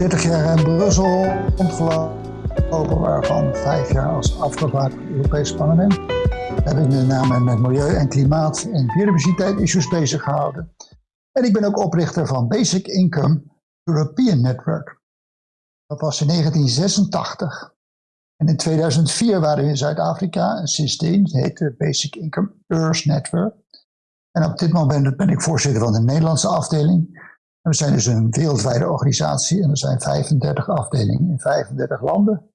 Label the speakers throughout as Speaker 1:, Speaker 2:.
Speaker 1: 30 jaar in Brussel rondgelopen, waarvan vijf jaar als afgevaardigd het Europese parlement. Heb ik me name met milieu en klimaat en biodiversiteit issues bezig gehouden. En ik ben ook oprichter van Basic Income European Network. Dat was in 1986. En in 2004 waren we in Zuid-Afrika en sindsdien heette Basic Income Earth Network. En op dit moment ben ik voorzitter van de Nederlandse afdeling. We zijn dus een wereldwijde organisatie en er zijn 35 afdelingen in 35 landen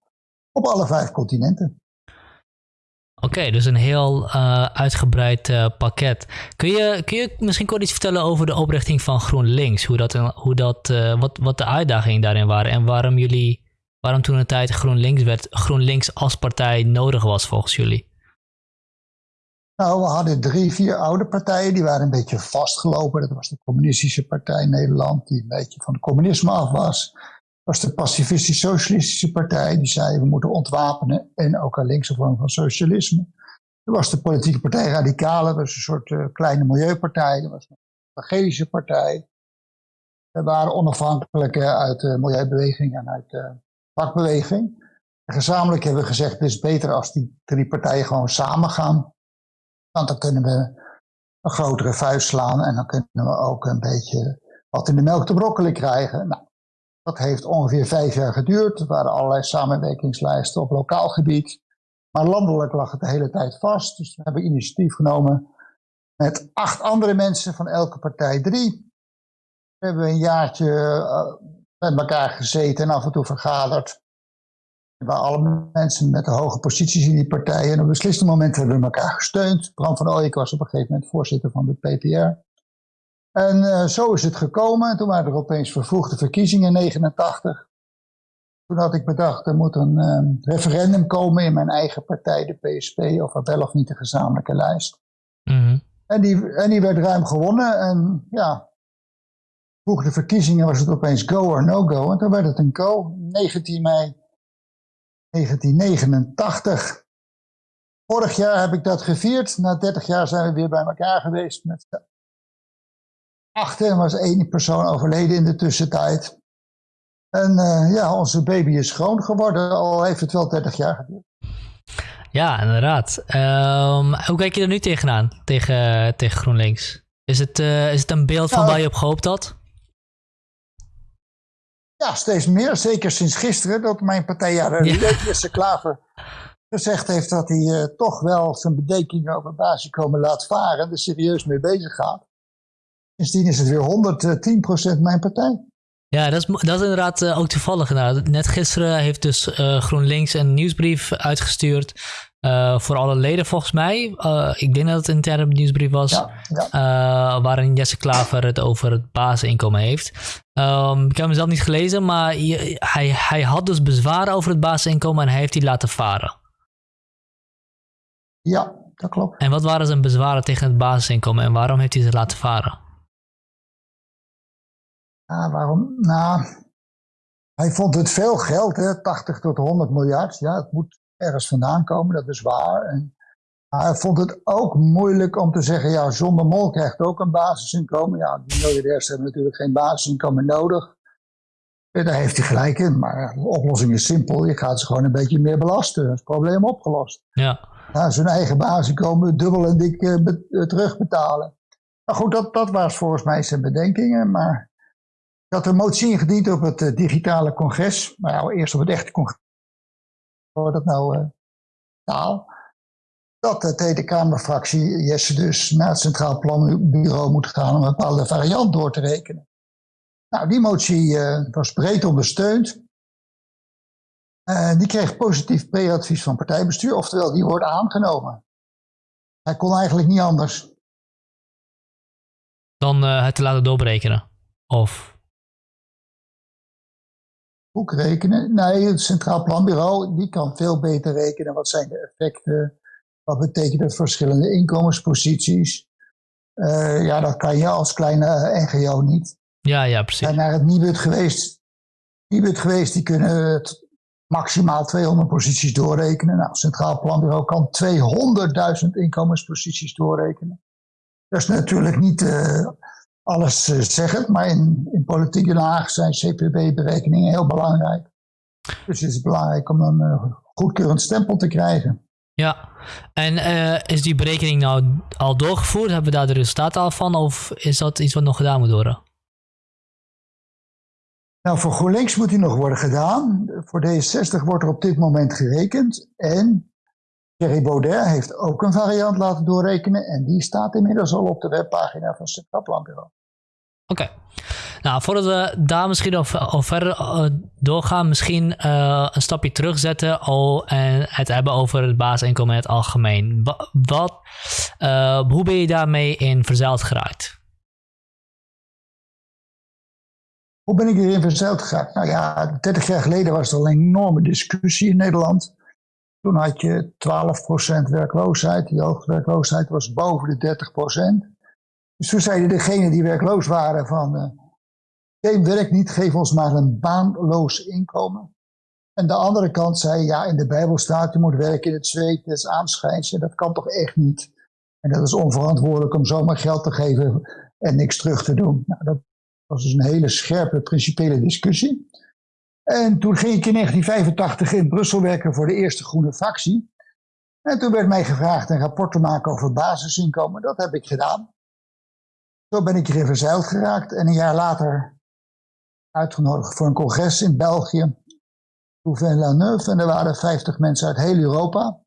Speaker 1: op alle vijf continenten.
Speaker 2: Oké, dus een heel uh, uitgebreid uh, pakket. Kun je, kun je misschien kort iets vertellen over de oprichting van GroenLinks? Hoe dat, hoe dat, uh, wat, wat de uitdagingen daarin waren en waarom jullie, waarom toen een tijd GroenLinks werd, GroenLinks als partij nodig was volgens jullie?
Speaker 1: Nou, we hadden drie, vier oude partijen, die waren een beetje vastgelopen. Dat was de Communistische Partij Nederland, die een beetje van het communisme af was. Dat was de Pacifistisch-Socialistische Partij, die zei we moeten ontwapenen en ook een linkse vorm van socialisme. Er was de politieke partij Radicale, dat was een soort uh, kleine milieupartij. Er was een evangelische partij. Er waren onafhankelijke uit de milieubeweging en uit de vakbeweging. En gezamenlijk hebben we gezegd, het is beter als die drie partijen gewoon samen gaan want dan kunnen we een grotere vuist slaan en dan kunnen we ook een beetje wat in de melk te brokkelen krijgen. Nou, dat heeft ongeveer vijf jaar geduurd. Er waren allerlei samenwerkingslijsten op lokaal gebied. Maar landelijk lag het de hele tijd vast. Dus we hebben initiatief genomen met acht andere mensen van elke partij drie. We hebben een jaartje uh, met elkaar gezeten en af en toe vergaderd. Waar alle mensen met de hoge posities in die partijen. En op besliste momenten hebben we elkaar gesteund. Bram van Ooyek was op een gegeven moment voorzitter van de PPR. En uh, zo is het gekomen. Toen waren er opeens vervroegde verkiezingen in 89. Toen had ik bedacht, er moet een um, referendum komen in mijn eigen partij, de PSP, over wel of niet de gezamenlijke lijst. Mm -hmm. en, die, en die werd ruim gewonnen. En ja, vroeg de verkiezingen was het opeens go or no go. En toen werd het een go. 19 mei 1989. Vorig jaar heb ik dat gevierd. Na 30 jaar zijn we weer bij elkaar geweest met achten. Er was één persoon overleden in de tussentijd. En uh, ja, onze baby is schoon geworden, al heeft het wel 30 jaar geduurd.
Speaker 2: Ja, inderdaad. Um, hoe kijk je er nu tegenaan, tegen, tegen GroenLinks? Is het, uh, is het een beeld van nou, waar je op gehoopt had?
Speaker 1: Ja, steeds meer. Zeker sinds gisteren dat mijn partij, ja, de Jesse Klaver, gezegd heeft dat hij uh, toch wel zijn bedenkingen over basiskomen laat varen. Er serieus mee bezig gaat. Sindsdien is het weer 110% mijn partij.
Speaker 2: Ja, dat is, dat is inderdaad uh, ook toevallig. Nou, net gisteren heeft dus uh, GroenLinks een nieuwsbrief uitgestuurd. Uh, voor alle leden volgens mij. Uh, ik denk dat het een interne nieuwsbrief was. Ja, ja. Uh, waarin Jesse Klaver het over het basisinkomen heeft. Um, ik heb hem zelf niet gelezen, maar hij, hij had dus bezwaren over het basisinkomen en hij heeft die laten varen.
Speaker 1: Ja, dat klopt.
Speaker 2: En wat waren zijn bezwaren tegen het basisinkomen en waarom heeft hij ze laten varen?
Speaker 1: Ja, waarom? Nou, hij vond het veel geld, hè, 80 tot 100 miljard. Ja, het moet ergens vandaan komen, dat is waar. En hij vond het ook moeilijk om te zeggen, ja, zonder mol krijgt ook een basisinkomen. Ja, die miljardairs hebben natuurlijk geen basisinkomen nodig. En daar heeft hij gelijk in, maar de oplossing is simpel. Je gaat ze gewoon een beetje meer belasten. Dat is het probleem opgelost. Ja. ja zijn eigen basisinkomen dubbel en dik uh, terugbetalen. Nou goed, dat, dat was volgens mij zijn bedenkingen. Maar ik had een motie ingediend op het uh, digitale congres. Nou, eerst op het echte dat nou uh, taal. Dat de Tweede Kamerfractie Jesse dus naar het Centraal Planbureau moet gaan om een bepaalde variant door te rekenen. Nou, die motie uh, was breed ondersteund. Die kreeg positief pre-advies van partijbestuur, oftewel die wordt aangenomen. Hij kon eigenlijk niet anders.
Speaker 2: Dan het te laten doorberekenen? Of
Speaker 1: boek rekenen. Nee, het Centraal Planbureau die kan veel beter rekenen. Wat zijn de effecten? Wat betekent het verschillende inkomensposities? Uh, ja, dat kan je als kleine NGO niet.
Speaker 2: Ja, ja, precies.
Speaker 1: zijn naar het Nibud geweest. Nibud geweest, die kunnen het maximaal 200 posities doorrekenen. Nou, het Centraal Planbureau kan 200.000 inkomensposities doorrekenen. Dat is natuurlijk niet uh, alles zeggen, maar in, in politiek Den Haag zijn CPB-berekeningen heel belangrijk. Dus het is belangrijk om een goedkeurend stempel te krijgen.
Speaker 2: Ja, en is die berekening nou al doorgevoerd? Hebben we daar de resultaten al van? Of is dat iets wat nog gedaan moet worden?
Speaker 1: Nou, voor GroenLinks moet die nog worden gedaan. Voor D66 wordt er op dit moment gerekend. En Thierry Baudet heeft ook een variant laten doorrekenen. En die staat inmiddels al op de webpagina van het Planbureau.
Speaker 2: Oké. Nou, voordat we daar misschien al, verder eh, doorgaan, misschien uh, een stapje terugzetten al, en het hebben over het basisinkomen in het algemeen. Wat, uh, hoe ben je daarmee in verzeild geraakt?
Speaker 1: Hoe ben ik hierin verzeild geraakt? Nou ja, 30 jaar geleden was er al een enorme discussie in Nederland. Toen had je 12% werkloosheid. Die hoogtewerkloosheid was boven de 30%. Dus toen zeiden degenen die werkloos waren van... Uh, geen werk niet, geef ons maar een baanloos inkomen. En de andere kant zei, ja, in de Bijbel staat, je moet werken in het zweet des aanschijns. En dat kan toch echt niet? En dat is onverantwoordelijk om zomaar geld te geven en niks terug te doen. Nou, dat was dus een hele scherpe principiële discussie. En toen ging ik in 1985 in Brussel werken voor de eerste groene fractie. En toen werd mij gevraagd een rapport te maken over basisinkomen. Dat heb ik gedaan. Zo ben ik erin verzeild geraakt en een jaar later uitgenodigd voor een congres in België. Louvain-la-Neuve en er waren 50 mensen uit heel Europa.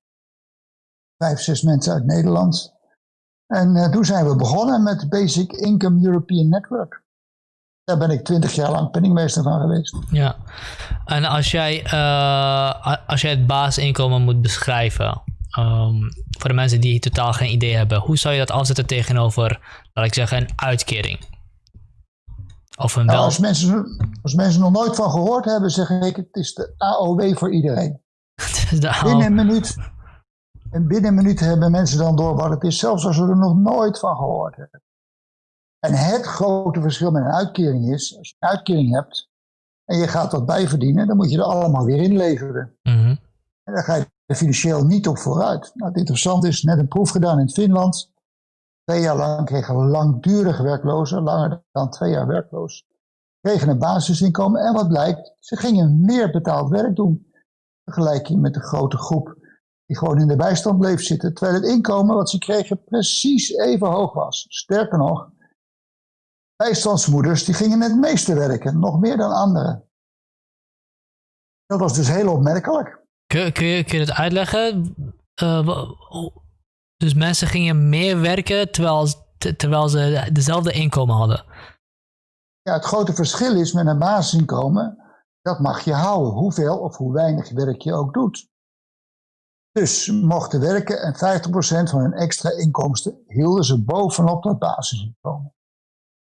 Speaker 1: Vijf, zes mensen uit Nederland. En uh, toen zijn we begonnen met Basic Income European Network. Daar ben ik twintig jaar lang penningmeester van geweest.
Speaker 2: Ja, en als jij, uh, als jij het basisinkomen moet beschrijven, um, voor de mensen die totaal geen idee hebben, hoe zou je dat afzetten tegenover, laat ik zeggen, een uitkering?
Speaker 1: Of een nou, wel... als, mensen, als mensen nog nooit van gehoord hebben, zeg ik, het is de AOW voor iedereen. de binnen een minuut. En binnen een minuut hebben mensen dan door wat het is, zelfs als ze er nog nooit van gehoord hebben. En het grote verschil met een uitkering is, als je een uitkering hebt en je gaat wat bijverdienen, dan moet je er allemaal weer inleveren. Mm En dan ga je er financieel niet op vooruit. Nou, het interessante is, net een proef gedaan in Finland. Twee jaar lang kregen langdurig werklozen, langer dan twee jaar werkloos, kregen een basisinkomen. En wat blijkt, ze gingen meer betaald werk doen. Vergelijking met de grote groep die gewoon in de bijstand bleef zitten. Terwijl het inkomen wat ze kregen precies even hoog was. Sterker nog, bijstandsmoeders die gingen het meeste werken, nog meer dan anderen. Dat was dus heel opmerkelijk.
Speaker 2: Kun, kun, je, kun je het uitleggen? Uh, dus mensen gingen meer werken terwijl, terwijl ze dezelfde inkomen hadden.
Speaker 1: Ja, het grote verschil is met een basisinkomen, dat mag je houden, hoeveel of hoe weinig werk je ook doet. Dus mochten werken en 50% van hun extra inkomsten hielden ze bovenop dat basisinkomen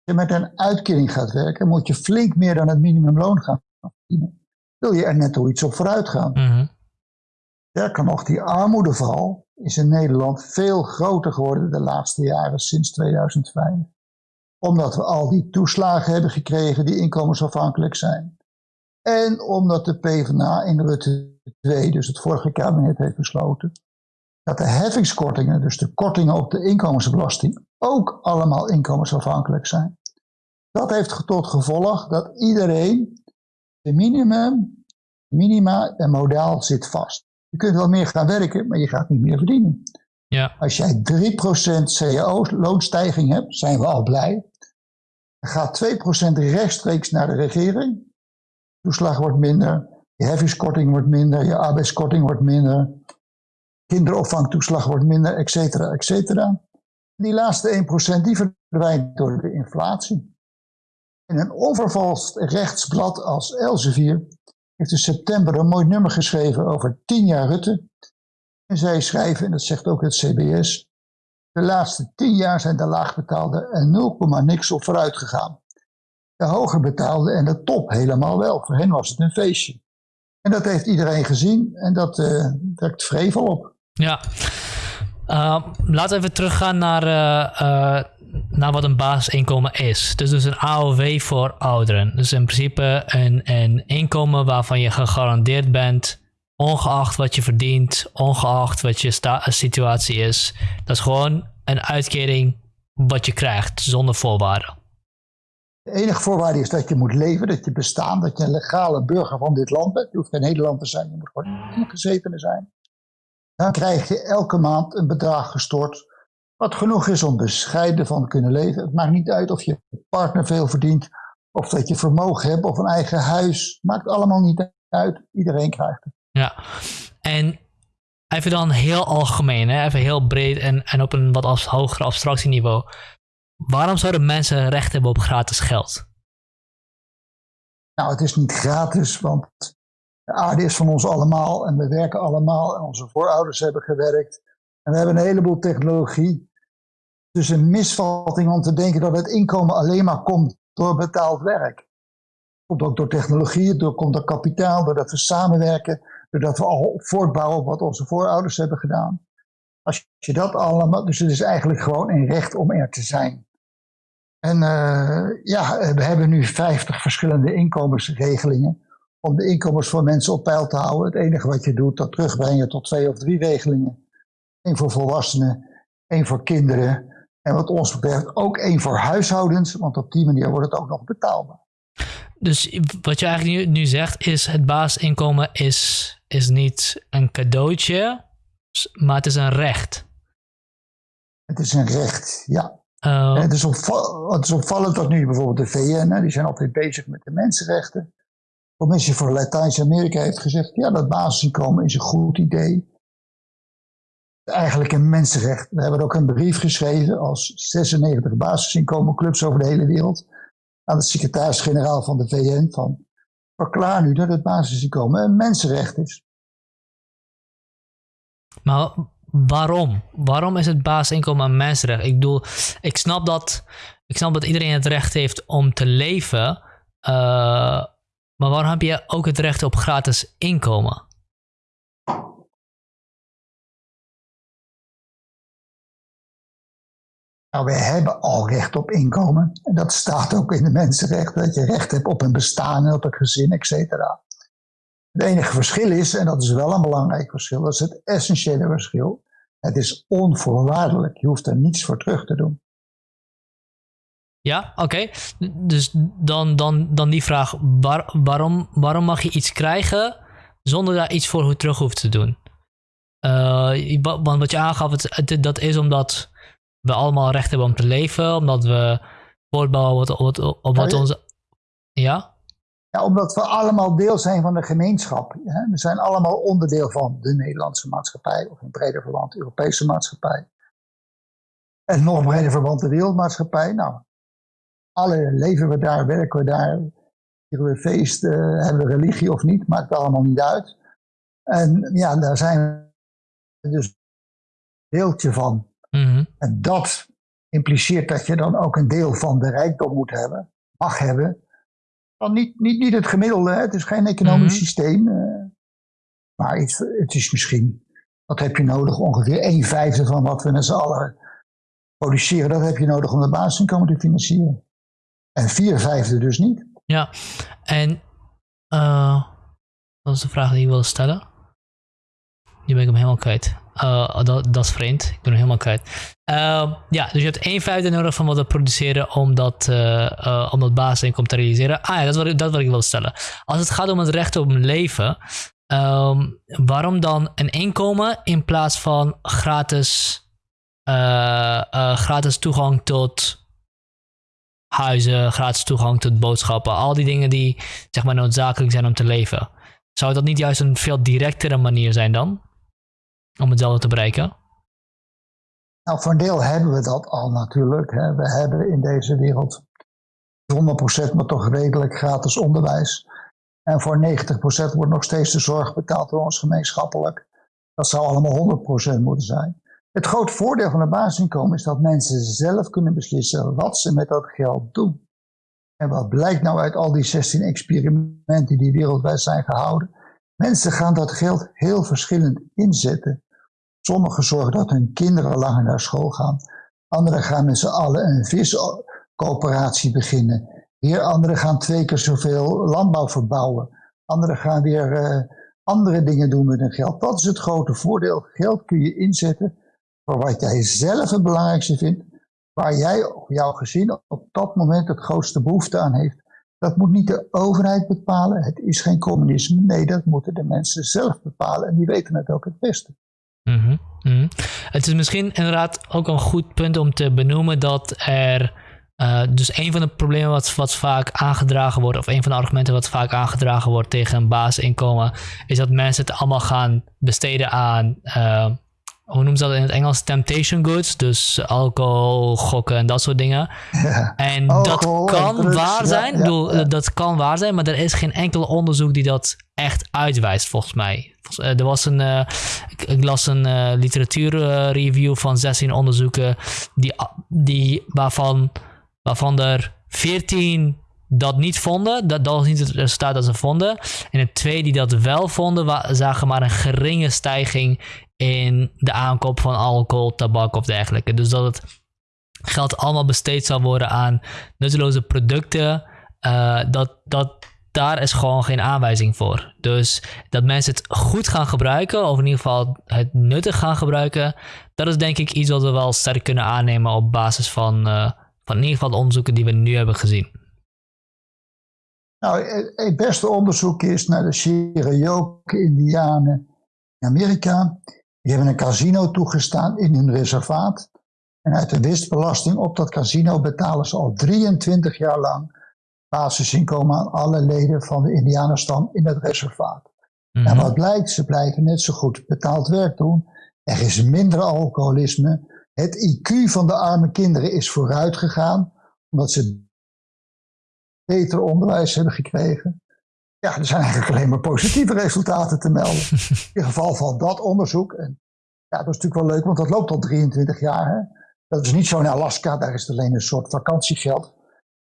Speaker 1: je met een uitkering gaat werken, moet je flink meer dan het minimumloon gaan verdienen. Wil je er net iets op vooruit gaan. Mm Sterker nog, die armoedeval is in Nederland veel groter geworden de laatste jaren sinds 2005. Omdat we al die toeslagen hebben gekregen die inkomensafhankelijk zijn. En omdat de PvdA in Rutte 2, dus het vorige kabinet, heeft besloten dat de heffingskortingen, dus de kortingen op de inkomensbelasting, ook allemaal inkomensafhankelijk zijn. Dat heeft tot gevolg dat iedereen de minimum, minima en modaal zit vast. Je kunt wel meer gaan werken, maar je gaat niet meer verdienen. Ja. Als jij 3% cao-loonstijging hebt, zijn we al blij. Dan gaat 2% rechtstreeks naar de regering. Toeslag wordt minder, je heffingskorting wordt minder, je arbeidskorting wordt minder, kinderopvangtoeslag wordt minder, et cetera, et cetera. Die laatste 1% die verdwijnt door de inflatie. In een onvervalst rechtsblad als Elsevier heeft in september een mooi nummer geschreven over 10 jaar Rutte. En zij schrijven, en dat zegt ook het CBS, de laatste 10 jaar zijn de laagbetaalde en 0, niks op vooruit gegaan. De hoger betaalde en de top helemaal wel. Voor hen was het een feestje. En dat heeft iedereen gezien en dat uh, trekt vrevel op.
Speaker 2: Ja, uh, laten we even teruggaan naar, uh, naar wat een basisinkomen is. Dus, dus een AOW voor ouderen. Dus in principe een, een inkomen waarvan je gegarandeerd bent, ongeacht wat je verdient, ongeacht wat je situatie is. Dat is gewoon een uitkering wat je krijgt zonder voorwaarden.
Speaker 1: De enige voorwaarde is dat je moet leven, dat je bestaan, dat je een legale burger van dit land bent. Je hoeft geen Nederlander te zijn, je moet gewoon ingezetene zijn. Dan krijg je elke maand een bedrag gestort, wat genoeg is om bescheiden van te kunnen leven. Het maakt niet uit of je partner veel verdient, of dat je vermogen hebt, of een eigen huis. Maakt allemaal niet uit, iedereen krijgt het.
Speaker 2: Ja, en even dan heel algemeen, hè? even heel breed en, en op een wat hoger abstractieniveau. Waarom zouden mensen recht hebben op gratis geld?
Speaker 1: Nou, het is niet gratis, want de aarde is van ons allemaal en we werken allemaal en onze voorouders hebben gewerkt. En we hebben een heleboel technologie. Dus een misvatting om te denken dat het inkomen alleen maar komt door betaald werk. Komt ook door technologie, door, komt door kapitaal, doordat we samenwerken, doordat we al voortbouwen op wat onze voorouders hebben gedaan. Als je dat allemaal, dus het is eigenlijk gewoon een recht om er te zijn. En uh, ja, we hebben nu 50 verschillende inkomensregelingen om de inkomens van mensen op peil te houden. Het enige wat je doet, dat terugbrengen tot twee of drie regelingen. Eén voor volwassenen, één voor kinderen. En wat ons betreft ook één voor huishoudens, want op die manier wordt het ook nog betaalbaar.
Speaker 2: Dus wat je eigenlijk nu, nu zegt is, het basisinkomen is, is niet een cadeautje, maar het is een recht.
Speaker 1: Het is een recht, ja. Uh, het, is het, is opvallend dat nu bijvoorbeeld de VN, die zijn altijd bezig met de mensenrechten. De Commissie voor Latijns-Amerika heeft gezegd, ja, dat basisinkomen is een goed idee. Eigenlijk een mensenrecht. We hebben ook een brief geschreven als 96 basisinkomenclubs over de hele wereld aan de secretaris-generaal van de VN van verklaar nu dat het basisinkomen een mensenrecht is.
Speaker 2: Maar waarom? Waarom is het basisinkomen een mensenrecht? Ik bedoel, ik snap dat, ik snap dat iedereen het recht heeft om te leven. Uh, maar waarom heb je ook het recht op gratis inkomen?
Speaker 1: Nou, we hebben al recht op inkomen. En dat staat ook in de mensenrechten, dat je recht hebt op een bestaan op een gezin, et cetera. Het enige verschil is, en dat is wel een belangrijk verschil, dat is het essentiële verschil. Het is onvoorwaardelijk. Je hoeft er niets voor terug te doen.
Speaker 2: Ja, oké. Dus dan, dan, dan die vraag: waarom, waarom mag je iets krijgen zonder daar iets voor terug hoeft te doen? Uh, want wat je aangaf, het, dat is omdat we allemaal recht hebben om te leven, omdat we voortbouwen op wat, op wat onze. Ja?
Speaker 1: Ja, omdat we allemaal deel zijn van de gemeenschap. We zijn allemaal onderdeel van de Nederlandse maatschappij, of in breder verband de Europese maatschappij. En nog breder verband de wereldmaatschappij. Nou, alle leven we daar, werken we daar, vieren we feest, hebben we religie of niet, maakt allemaal niet uit. En ja, daar zijn we dus een deeltje van. Mhm. En dat impliceert dat je dan ook een deel van de rijkdom moet hebben, mag hebben. Dan niet, niet, niet het gemiddelde, hè? het is geen economisch mhm. systeem. Uh, maar het, het, is misschien, wat heb je nodig? Ongeveer een vijfde van wat we met z'n allen produceren, dat heb je nodig om de basisinkomen te financieren. En vier vijfde dus niet.
Speaker 2: Ja, en uh, dat is de vraag die ik wilde stellen. Nu ben ik hem helemaal kwijt. Uh, dat, dat, is vreemd. Ik ben helemaal kwijt. Uh, ja, dus je hebt één vijfde nodig van wat we produceren om dat, uh, om dat basisinkomen te realiseren. Ah ja, dat wat, dat wat ik wil stellen. Als het gaat om het recht op een leven, um, waarom dan een inkomen in plaats van gratis, gratis toegang tot huizen, gratis toegang tot boodschappen, al die dingen die zeg maar noodzakelijk zijn om te leven. Zou dat niet juist een veel directere manier zijn dan? Om hetzelfde te bereiken?
Speaker 1: Nou, voor een deel hebben we dat al natuurlijk. Hè. We hebben in deze wereld 100% maar toch redelijk gratis onderwijs. En voor 90% wordt nog steeds de zorg betaald door ons gemeenschappelijk. Dat zou allemaal 100% moeten zijn. Het grote voordeel van een basisinkomen is dat mensen zelf kunnen beslissen wat ze met dat geld doen. En wat blijkt nou uit al die 16 experimenten die wereldwijd zijn gehouden? Mensen gaan dat geld heel verschillend inzetten. Sommigen zorgen dat hun kinderen langer naar school gaan. Anderen gaan met z'n allen een viscoöperatie beginnen. Weer anderen gaan twee keer zoveel landbouw verbouwen. Anderen gaan weer uh, andere dingen doen met hun geld. Dat is het grote voordeel. Geld kun je inzetten voor wat jij zelf het belangrijkste vindt. waar jij of jouw gezin op dat moment het grootste behoefte aan heeft. Dat moet niet de overheid bepalen. Het is geen communisme. Nee, dat moeten de mensen zelf bepalen. En die weten het ook het beste.
Speaker 2: Mm -hmm. Het is misschien inderdaad ook een goed punt om te benoemen dat er. Uh, dus een van de problemen wat, wat vaak aangedragen wordt, of een van de argumenten wat vaak aangedragen wordt tegen een basisinkomen, is dat mensen het allemaal gaan besteden aan uh, hoe noemen ze dat in het Engels? Temptation goods. Dus alcohol, gokken en dat soort dingen. en dat kan waar zijn. bedoel, Dat kan waar zijn, maar er is geen enkel onderzoek die dat echt uitwijst, volgens mij. Eh, er was een, uh, ik, las een uh, literatuurreview van 16 onderzoeken, die, die, waarvan, waarvan er 14 dat niet vonden. Dat, dat was niet het resultaat dat ze vonden. En de twee die dat wel vonden, zagen maar een geringe stijging in de aankoop van alcohol, tabak of dergelijke. Dus dat het geld allemaal besteed zal worden aan nutteloze producten. Uh, dat, dat, daar is gewoon geen aanwijzing voor. Dus dat mensen het goed gaan gebruiken, of in ieder geval het nuttig gaan gebruiken, dat is denk ik iets wat we wel sterk kunnen aannemen op basis van, uh, van in ieder geval de onderzoeken die we nu hebben gezien.
Speaker 1: Nou, het beste onderzoek is naar de Cherokee-Indianen in Amerika. Die hebben een casino toegestaan in hun reservaat. En uit de winstbelasting op dat casino betalen ze al 23 jaar lang basisinkomen aan alle leden van de Indianenstam in het reservaat. En mhm. wat blijkt, ze blijven net zo goed betaald werk doen. Er is minder alcoholisme. Het IQ van de arme kinderen is vooruit gegaan, omdat ze beter onderwijs hebben gekregen. Ja, er zijn eigenlijk alleen maar positieve resultaten te melden. In geval van dat onderzoek. En ja, dat is natuurlijk wel leuk, want dat loopt al 23 jaar. Hè? Dat is niet zo in Alaska, daar is het alleen een soort vakantiegeld.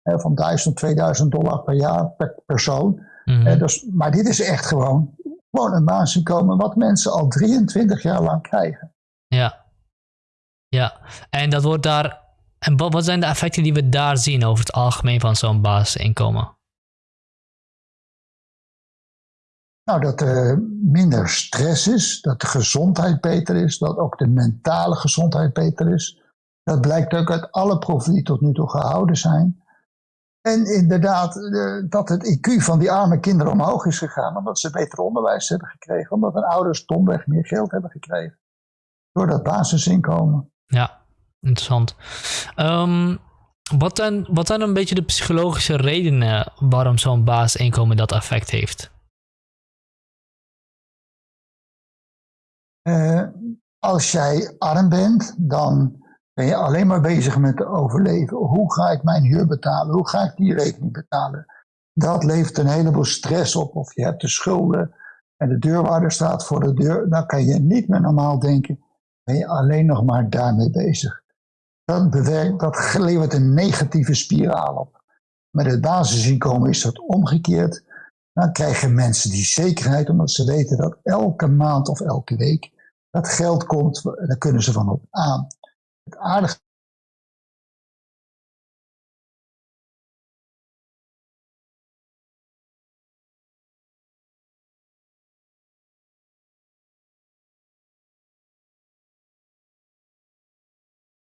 Speaker 1: Hè, van 1000, 2000 dollar per jaar per persoon. Mm dus, maar dit is echt gewoon, gewoon een basisinkomen wat mensen al 23 jaar lang krijgen.
Speaker 2: Ja. Ja, en dat wordt daar. En wat zijn de effecten die we daar zien over het algemeen van zo'n basisinkomen?
Speaker 1: Nou, dat er minder stress is, dat de gezondheid beter is, dat ook de mentale gezondheid beter is. Dat blijkt ook uit alle proeven die tot nu toe gehouden zijn. En inderdaad, dat het IQ van die arme kinderen omhoog is gegaan, omdat ze beter onderwijs hebben gekregen, omdat hun ouders domweg meer geld hebben gekregen. Door dat basisinkomen.
Speaker 2: Ja, interessant. Um, wat, zijn, wat zijn een beetje de psychologische redenen waarom zo'n basisinkomen dat effect heeft?
Speaker 1: Uh, als jij arm bent, dan ben je alleen maar bezig met overleven. Hoe ga ik mijn huur betalen? Hoe ga ik die rekening betalen? Dat levert een heleboel stress op. Of je hebt de schulden en de deurwaarder staat voor de deur. Dan kan je niet meer normaal denken. Ben je alleen nog maar daarmee bezig. Dat, dat levert een negatieve spiraal op. Met het basisinkomen is dat omgekeerd. Dan krijgen mensen die zekerheid omdat ze weten dat elke maand of elke week dat geld komt, daar kunnen ze van op aan. Het aardige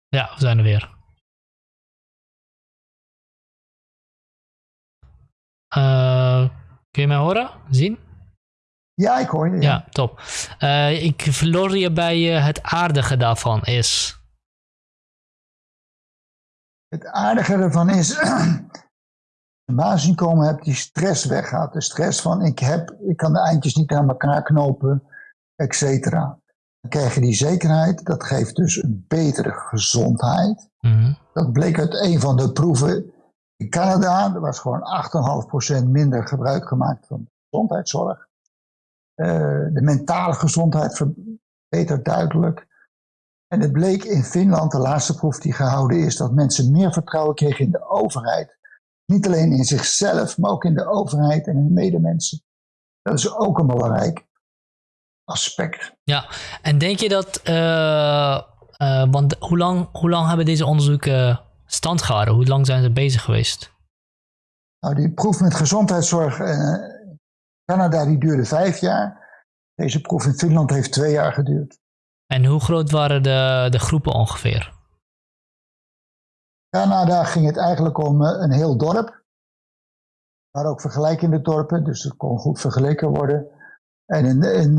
Speaker 2: Ja, we zijn er weer. Uh, kun je mij horen? Zien?
Speaker 1: Ja, ik hoor je.
Speaker 2: Ja, top. Uh, ik verloor je bij uh, het aardige daarvan is.
Speaker 1: Het aardige ervan is, een basisinkomen hebt die stress weggaat. De stress van ik heb, ik kan de eindjes niet aan elkaar knopen, et cetera. Dan krijg je die zekerheid, dat geeft dus een betere gezondheid. Mm Dat bleek uit een van de proeven in Canada. Er was gewoon 8,5% minder gebruik gemaakt van gezondheidszorg. Uh, de mentale gezondheid verbetert duidelijk. En het bleek in Finland, de laatste proef die gehouden is, dat mensen meer vertrouwen kregen in de overheid. Niet alleen in zichzelf, maar ook in de overheid en in de medemensen. Dat is ook een belangrijk aspect.
Speaker 2: Ja, en denk je dat, uh, uh, want hoe lang, hoe lang hebben deze onderzoeken stand gehouden? Hoe lang zijn ze bezig geweest?
Speaker 1: Nou, die proef met gezondheidszorg Canada die duurde vijf jaar. Deze proef in Finland heeft twee jaar geduurd.
Speaker 2: En hoe groot waren de, de groepen ongeveer?
Speaker 1: Canada ging het eigenlijk om een heel dorp. Maar ook vergelijkende dorpen, dus het kon goed vergeleken worden. En in, in,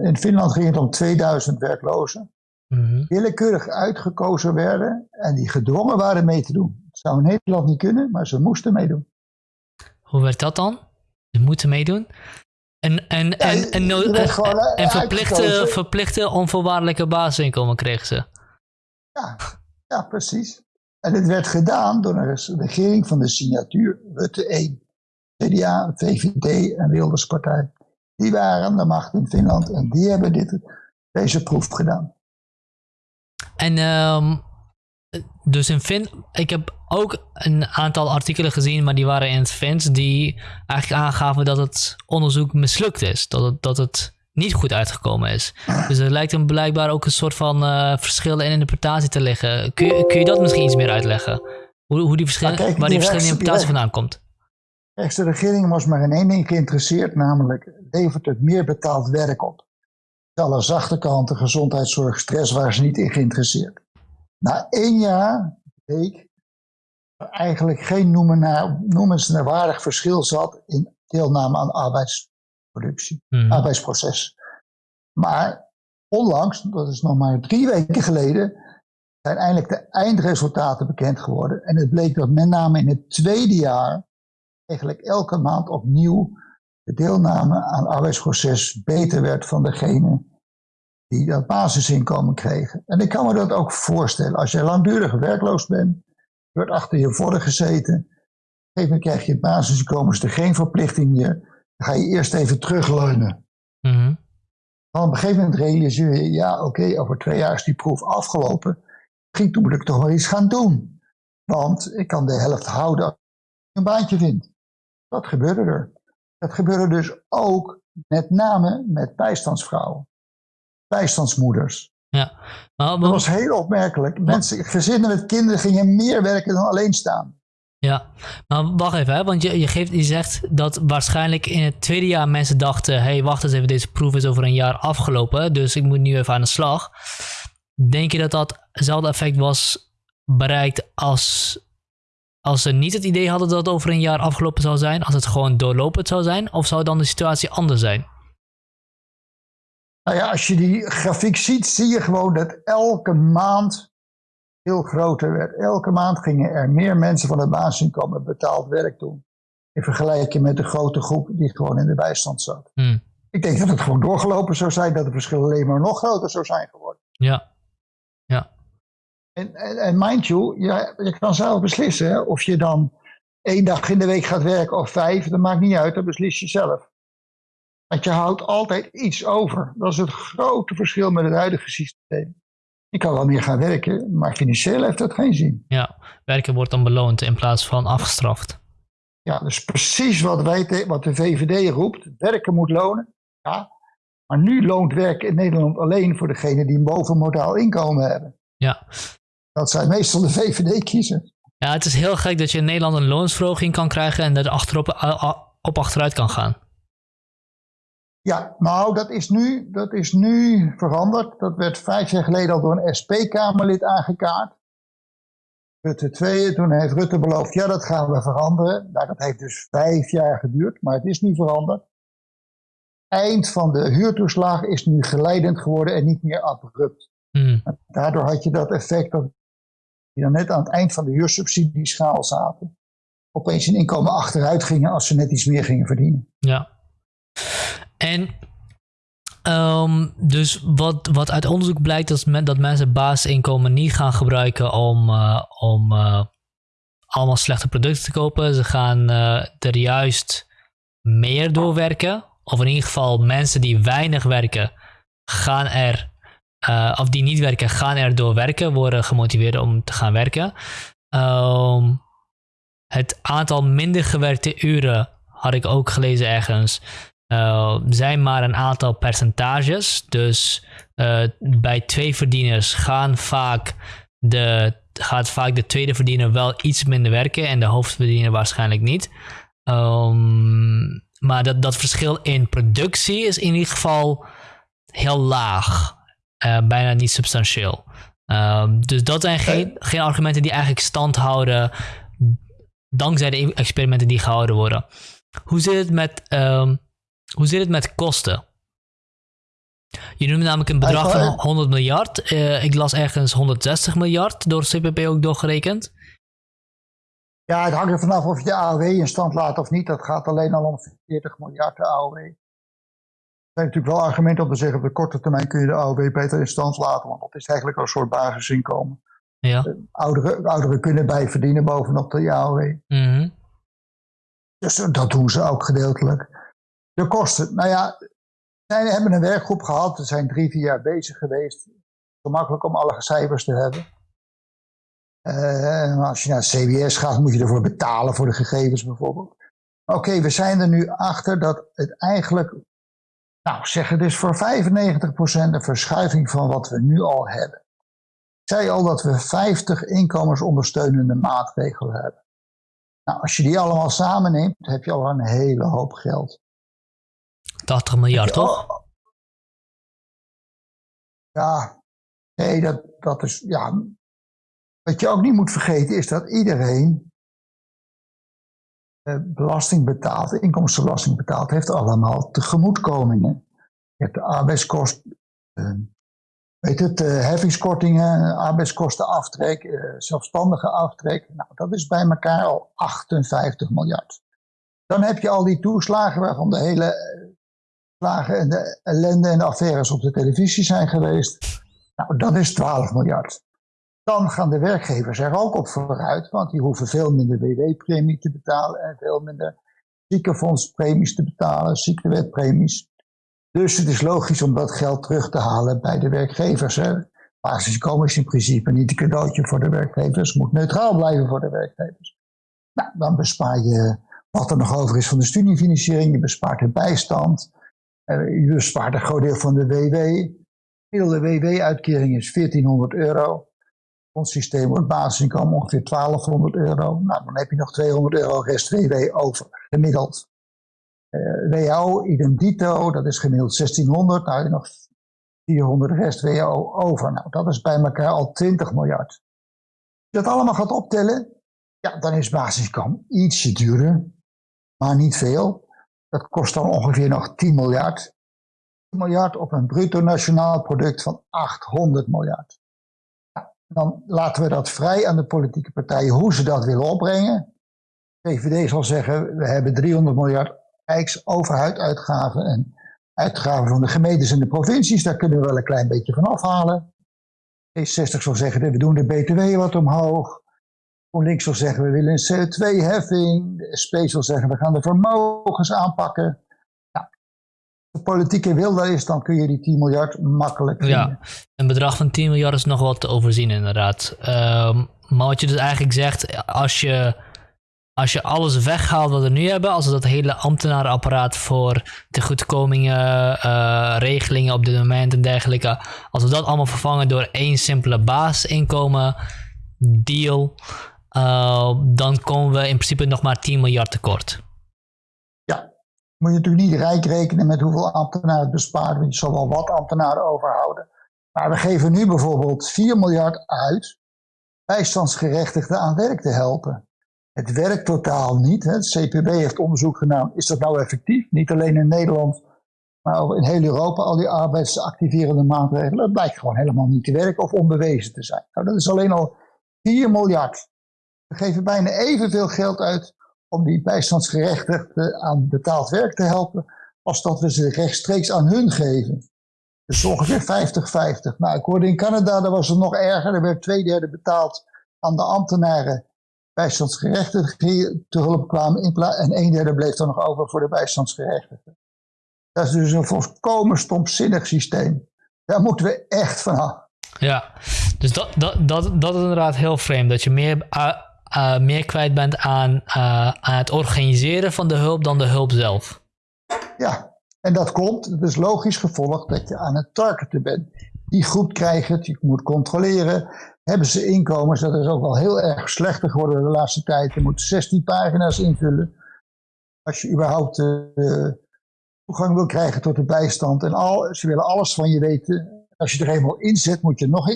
Speaker 1: in Finland ging het om 2000 werklozen. Mm Willekeurig uitgekozen werden en die gedwongen waren mee te doen. Dat zou in Nederland niet kunnen, maar ze moesten meedoen.
Speaker 2: Hoe werd dat dan? Ze moeten meedoen? En, en, en, en, en, verplichte, verplichte onvoorwaardelijke basisinkomen kregen ze.
Speaker 1: Ja, ja, precies. En dit werd gedaan door een regering van de signatuur Rutte 1. CDA, VVD en Wilderspartij. Die waren aan de macht in Finland en die hebben dit, deze proef gedaan.
Speaker 2: En um, dus in Fin, ik heb ook een aantal artikelen gezien, maar die waren in het Fins, die eigenlijk aangaven dat het onderzoek mislukt is. Dat het, dat het niet goed uitgekomen is. Dus er lijkt hem blijkbaar ook een soort van uh, verschillen in interpretatie te liggen. Kun je, kun je dat misschien iets meer uitleggen? Hoe, hoe die verschillen, waar die, die verschillende interpretatie vandaan komt?
Speaker 1: de regering was maar in één ding geïnteresseerd, namelijk levert het meer betaald werk op. Alle zachte kanten, gezondheidszorg, stress waren ze niet in geïnteresseerd. Na één jaar bleek eigenlijk geen noemenswaardig verschil zat in deelname aan arbeidsproductie, mhm. arbeidsproces. Maar onlangs, dat is nog maar drie weken geleden, zijn eindelijk de eindresultaten bekend geworden. En het bleek dat met name in het tweede jaar eigenlijk elke maand opnieuw de deelname aan arbeidsproces beter werd van degene die dat basisinkomen kregen. En ik kan me dat ook voorstellen. Als je langdurig werkloos bent, wordt achter je voren gezeten. Op een gegeven moment krijg je het basisinkomen, is er geen verplichting meer. Dan ga je eerst even terugleunen. Mm Dan op een gegeven moment realiseer je, ja oké, over twee jaar is die proef afgelopen. Misschien moet ik toch wel iets gaan doen. Want ik kan de helft houden als ik een baantje vind. Dat gebeurde er. Dat gebeurde dus ook met name met bijstandsvrouwen bijstandsmoeders.
Speaker 2: Ja.
Speaker 1: Maar, dat was heel opmerkelijk. Mensen, gezinnen met kinderen gingen meer werken dan alleen staan.
Speaker 2: Ja, maar wacht even, hè? want je, je, geeft, je zegt dat waarschijnlijk in het tweede jaar mensen dachten: hé, hey, wacht eens even, deze proef is over een jaar afgelopen, dus ik moet nu even aan de slag. Denk je dat dat hetzelfde effect was bereikt als, als ze niet het idee hadden dat het over een jaar afgelopen zou zijn, als het gewoon doorlopend zou zijn, of zou dan de situatie anders zijn?
Speaker 1: Nou ja, als je die grafiek ziet, zie je gewoon dat elke maand heel groter werd. Elke maand gingen er meer mensen van het basisinkomen betaald werk doen. In vergelijking met de grote groep die gewoon in de bijstand zat. Hmm. Ik denk dat het gewoon doorgelopen zou zijn, dat het verschil alleen maar nog groter zou zijn geworden.
Speaker 2: Ja. Ja.
Speaker 1: En, en, en mind you, ja, je kan zelf beslissen hè, of je dan één dag in de week gaat werken of vijf, dat maakt niet uit, dat beslis je zelf. Want je houdt altijd iets over. Dat is het grote verschil met het huidige systeem. Je kan wel meer gaan werken, maar financieel heeft dat geen zin.
Speaker 2: Ja, werken wordt dan beloond in plaats van afgestraft.
Speaker 1: Ja, dus precies wat, wij wat de VVD roept. Werken moet lonen. Ja, maar nu loont werken in Nederland alleen voor degenen die een bovenmodaal inkomen hebben.
Speaker 2: Ja.
Speaker 1: Dat zijn meestal de VVD-kiezers.
Speaker 2: Ja, het is heel gek dat je in Nederland een loonsverhoging kan krijgen en dat achterop op achteruit kan gaan.
Speaker 1: Ja, nou, dat is, nu, dat is nu veranderd. Dat werd vijf jaar geleden al door een SP-Kamerlid aangekaart. Rutte 2, toen heeft Rutte beloofd, ja, dat gaan we veranderen. Nou, dat heeft dus vijf jaar geduurd, maar het is nu veranderd. Eind van de huurtoeslag is nu geleidend geworden en niet meer abrupt. Hmm. Daardoor had je dat effect dat die dan net aan het eind van de huursubsidieschaal zaten. Opeens een inkomen achteruit gingen als ze net iets meer gingen verdienen.
Speaker 2: Ja. En ehm, dus wat, wat uit onderzoek blijkt, is dat mensen basisinkomen niet gaan gebruiken om, uh, om uh, allemaal slechte producten te kopen. Ze gaan uh, er juist meer doorwerken. Of in ieder geval mensen die weinig werken, gaan er, of die niet werken, gaan er door werken, worden gemotiveerd om te gaan werken. Um, het aantal minder gewerkte uren had ik ook gelezen ergens uh, zijn maar een aantal percentages. Dus uh, bij twee verdieners gaan vaak de, gaat vaak de tweede verdiener wel iets minder werken en de hoofdverdiener waarschijnlijk niet. Um, maar dat, dat verschil in productie is in ieder geval heel laag. Uh, bijna niet substantieel. Ehm, dus dat zijn geen, geen argumenten die eigenlijk stand houden dankzij de experimenten die gehouden worden. Hoe zit het met, um, hoe zit het met kosten? Je noemde namelijk een bedrag van 100 miljard. Uh, ik las ergens 160 miljard door CPP ook doorgerekend.
Speaker 1: Ja, het hangt er vanaf of je de AOW in stand laat of niet. Dat gaat alleen al om 40 miljard de AOW. Er zijn natuurlijk wel argumenten om te zeggen op de korte termijn kun je de AOW beter in stand laten. Want dat is eigenlijk al een soort basisinkomen. Ja. Eh, ouderen, ouderen kunnen bijverdienen bovenop de AOW. Mm Dus dat doen ze ook gedeeltelijk. De kosten, nou ja, wij hebben een werkgroep gehad. We zijn drie, vier jaar bezig geweest. Gemakkelijk om alle cijfers te hebben. Uh, als je naar het CBS gaat, moet je ervoor betalen voor de gegevens bijvoorbeeld. Oké, we zijn er nu achter dat het eigenlijk, nou zeggen dus voor 95% een verschuiving van wat we nu al hebben. Ik zei al dat we 50 inkomensondersteunende maatregelen hebben. Nou, als je die allemaal samenneemt, heb je al een hele hoop geld.
Speaker 2: 80 miljard, toch?
Speaker 1: Ja, nee, dat, dat is, ja. Wat je ook niet moet vergeten is dat iedereen eh, belasting betaalt, inkomstenbelasting betaalt, heeft allemaal tegemoetkomingen. Je hebt de arbeidskosten, uh, weet het, uh, heffingskortingen, arbeidskostenaftrek, zelfstandige aftrek. Nou, dat is bij elkaar al 58 miljard. Dan heb je al die toeslagen waarvan de hele en de ellende en de affaires op de televisie zijn geweest. Nou, dat is 12 miljard. Dan gaan de werkgevers er ook op vooruit, want die hoeven veel minder WW-premie te betalen en veel minder ziekenfondspremies te betalen, ziektewetpremies. Dus het is logisch om dat geld terug te halen bij de werkgevers. Basisinkomen is in principe niet een cadeautje voor de werkgevers, moet neutraal blijven voor de werkgevers. Nou, dan bespaar je wat er nog over is van de studiefinanciering, je bespaart de bijstand, je bespaart een groot deel van de WW. De WW-uitkering is 1400 euro. Ons systeem wordt basisinkomen ongeveer 1200 euro. Nou, dan heb je nog 200 euro rest WW over, gemiddeld. Uh, WHO, idem dito, dat is gemiddeld 1600. Nou, heb je nog 400 rest WHO over. Nou, dat is bij elkaar al 20 miljard. Als je dat allemaal gaat optellen, ja, dan is basisinkomen ietsje duurder, maar niet veel. Dat kost dan ongeveer nog 10 miljard. 10 miljard op een bruto nationaal product van 800 miljard. dan laten we dat vrij aan de politieke partijen hoe ze dat willen opbrengen. VVD zal zeggen, we hebben 300 miljard rijksoverheidsuitgaven en uitgaven van de gemeentes en de provincies. Daar kunnen we wel een klein beetje van afhalen. D60 zal zeggen, we doen de BTW wat omhoog. GroenLinks zal zeggen we willen een CO2-heffing. De SP zal zeggen we gaan de vermogens aanpakken. Ja. De politieke wil daar is, dan kun je die 10 miljard makkelijk vinden. Ja,
Speaker 2: een bedrag van 10 miljard is nog wat te overzien inderdaad. Um, maar wat je dus eigenlijk zegt, als je, als je alles weghaalt wat we nu hebben, als we dat hele ambtenarenapparaat voor tegoedkomingen, uh, regelingen op dit moment en dergelijke, als we dat allemaal vervangen door één simpele basisinkomen deal, uh, dan komen we in principe nog maar 10 miljard tekort.
Speaker 1: Ja, moet je natuurlijk niet rijk rekenen met hoeveel ambtenaren het bespaart, want je zal wel wat ambtenaren overhouden. Maar we geven nu bijvoorbeeld 4 miljard uit bijstandsgerechtigden aan werk te helpen. Het werkt totaal niet. Het CPB heeft onderzoek gedaan. Is dat nou effectief? Niet alleen in Nederland, maar in heel Europa. Al die arbeidsactiverende maatregelen. Het blijkt gewoon helemaal niet te werken of onbewezen te zijn. Nou, dat is alleen al 4 miljard. We geven bijna evenveel geld uit om die bijstandsgerechtigden aan betaald werk te helpen, als dat we ze rechtstreeks aan hun geven. Dus ongeveer 50-50. Nou, ik hoorde in Canada, daar was het nog erger. Er werd twee derde betaald aan de ambtenaren bijstandsgerechtigden te hulp kwamen. En een derde bleef dan nog over voor de bijstandsgerechtigden. Dat is dus een volkomen stomzinnig systeem. Daar moeten we echt van af.
Speaker 2: Ja, dus dat, dat, dat, dat is inderdaad heel vreemd. Dat je meer uh, meer kwijt bent aan, uh, aan het organiseren van de hulp dan de hulp zelf.
Speaker 1: Ja, en dat komt, het is logisch gevolg dat je aan het targeten bent. Die groep krijgt het, je moet controleren. Hebben ze inkomens, dat is ook wel heel erg slechter geworden de laatste tijd. Je moet 16 pagina's invullen. Als je überhaupt uh, toegang wil krijgen tot de bijstand. En al, ze willen alles van je weten. Als je er eenmaal in zet, moet je nog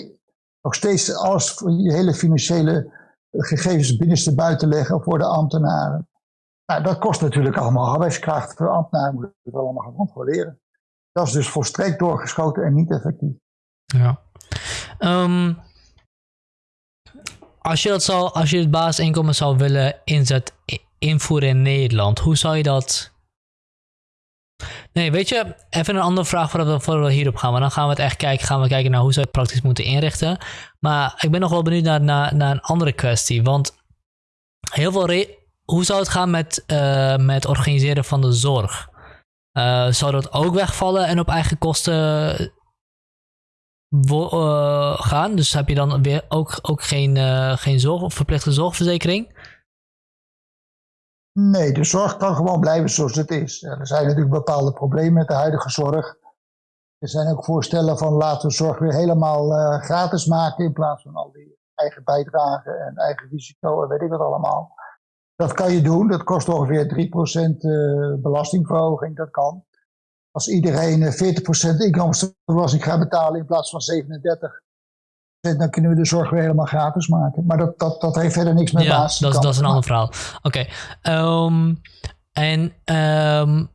Speaker 1: nog steeds alles, je hele financiële gegevens binnenste buiten leggen voor de ambtenaren. Nou, dat kost natuurlijk allemaal arbeidskracht. voor ambtenaren moeten het allemaal gaan controleren. Dat is dus volstrekt doorgeschoten en niet effectief.
Speaker 2: Ja. Ehm, als je dat zou, als je het basisinkomen zou willen inzet, invoeren in Nederland, hoe zou je dat Nee, weet je, even een andere vraag voordat we, hierop gaan. Maar dan gaan we het echt kijken, gaan we kijken naar hoe je het praktisch moeten inrichten. Maar ik ben nog wel benieuwd naar, naar, naar een andere kwestie. Want heel veel hoe zou het gaan met, uh, organiseren van de zorg? Uh, zou dat ook wegvallen en op eigen kosten uh, gaan? Dus heb je dan weer ook, ook geen, geen zorg, verplichte zorgverzekering?
Speaker 1: Nee, de zorg kan gewoon blijven zoals het is. Er zijn natuurlijk bepaalde problemen met de huidige zorg. Er zijn ook voorstellen van laten we zorg weer helemaal uh, gratis maken in plaats van al die eigen bijdragen en eigen risico en weet ik wat allemaal. Dat kan je doen, dat kost ongeveer 3% uh, eh, belastingverhoging, dat kan. Als iedereen 40% eh, inkomstenbelasting gaat betalen in plaats van 37, dan kunnen we de zorg weer helemaal gratis maken. Maar dat, dat, dat heeft verder niks met ja, basis.
Speaker 2: Dat, dat is een ander verhaal. Oké. Ehm, en ehm,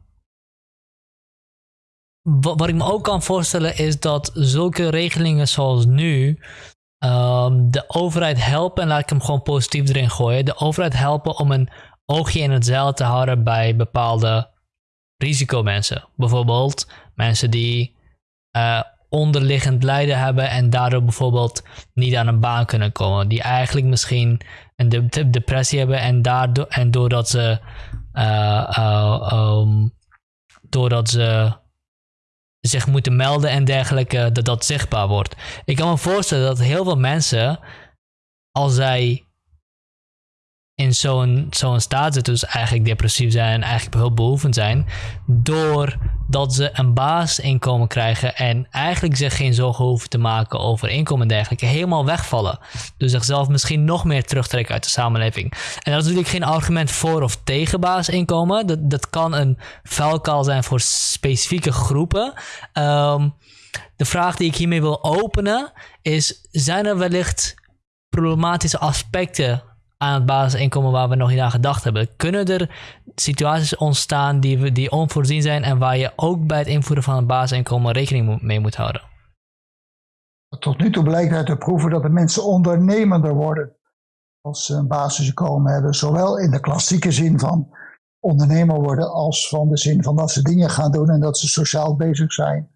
Speaker 2: wat, wat, ik me ook kan voorstellen is dat zulke regelingen zoals nu um, de overheid helpen, en laat ik hem gewoon positief erin gooien, de overheid helpen om een oogje in het zeil te houden bij bepaalde risicomensen. Bijvoorbeeld mensen die uh, onderliggend lijden hebben en daardoor bijvoorbeeld niet aan een baan kunnen komen. Die eigenlijk misschien een de depressie hebben en, daardoor, en doordat ze, uh, doordat ze zich moeten melden en dergelijke, dat dat zichtbaar wordt. Ik kan me voorstellen dat heel veel mensen, als zij in zo'n zo'n staat zitten, dus eigenlijk depressief zijn en eigenlijk hulpbehoevend zijn, doordat ze een basisinkomen krijgen en eigenlijk zich geen zorgen hoeven te maken over inkomen en dergelijke, helemaal wegvallen. Dus zichzelf misschien nog meer terugtrekken uit de samenleving. En dat is natuurlijk geen argument voor of tegen basisinkomen. Dat, dat kan een vuilkaal zijn voor specifieke groepen. Ehm, de vraag die ik hiermee wil openen is: zijn er wellicht problematische aspecten aan het basisinkomen waar we nog niet aan gedacht hebben. Kunnen er situaties ontstaan die, we, die onvoorzien zijn en waar je ook bij het invoeren van het basisinkomen rekening mee moet houden?
Speaker 1: Tot nu toe blijkt uit de proeven dat de mensen ondernemender worden als ze een basisinkomen hebben. Zowel in de klassieke zin van ondernemer worden als van de zin van dat ze dingen gaan doen en dat ze sociaal bezig zijn.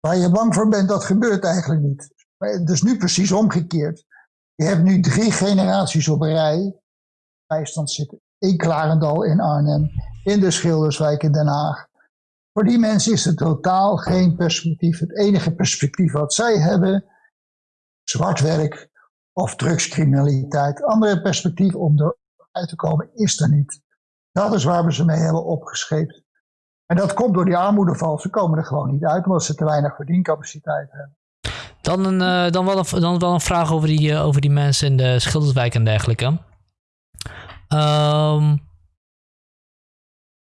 Speaker 1: Waar je bang voor bent, dat gebeurt eigenlijk niet. Is nu precies omgekeerd. Je hebt nu drie generaties op rij bijstand zitten. In Klarendal, in Arnhem, in de Schilderswijk in Den Haag. Voor die mensen is er totaal geen perspectief. Het enige perspectief wat zij hebben, zwart werk of drugscriminaliteit. Andere perspectief om eruit te komen is er niet. Dat is waar we ze mee hebben opgescheept. En dat komt door die armoedeval. Ze komen er gewoon niet uit omdat ze te weinig verdiencapaciteit hebben.
Speaker 2: Dan, een, uh, dan, wel een, dan wel een vraag over die, uh, over die mensen in de Schilderswijk en dergelijke. Um,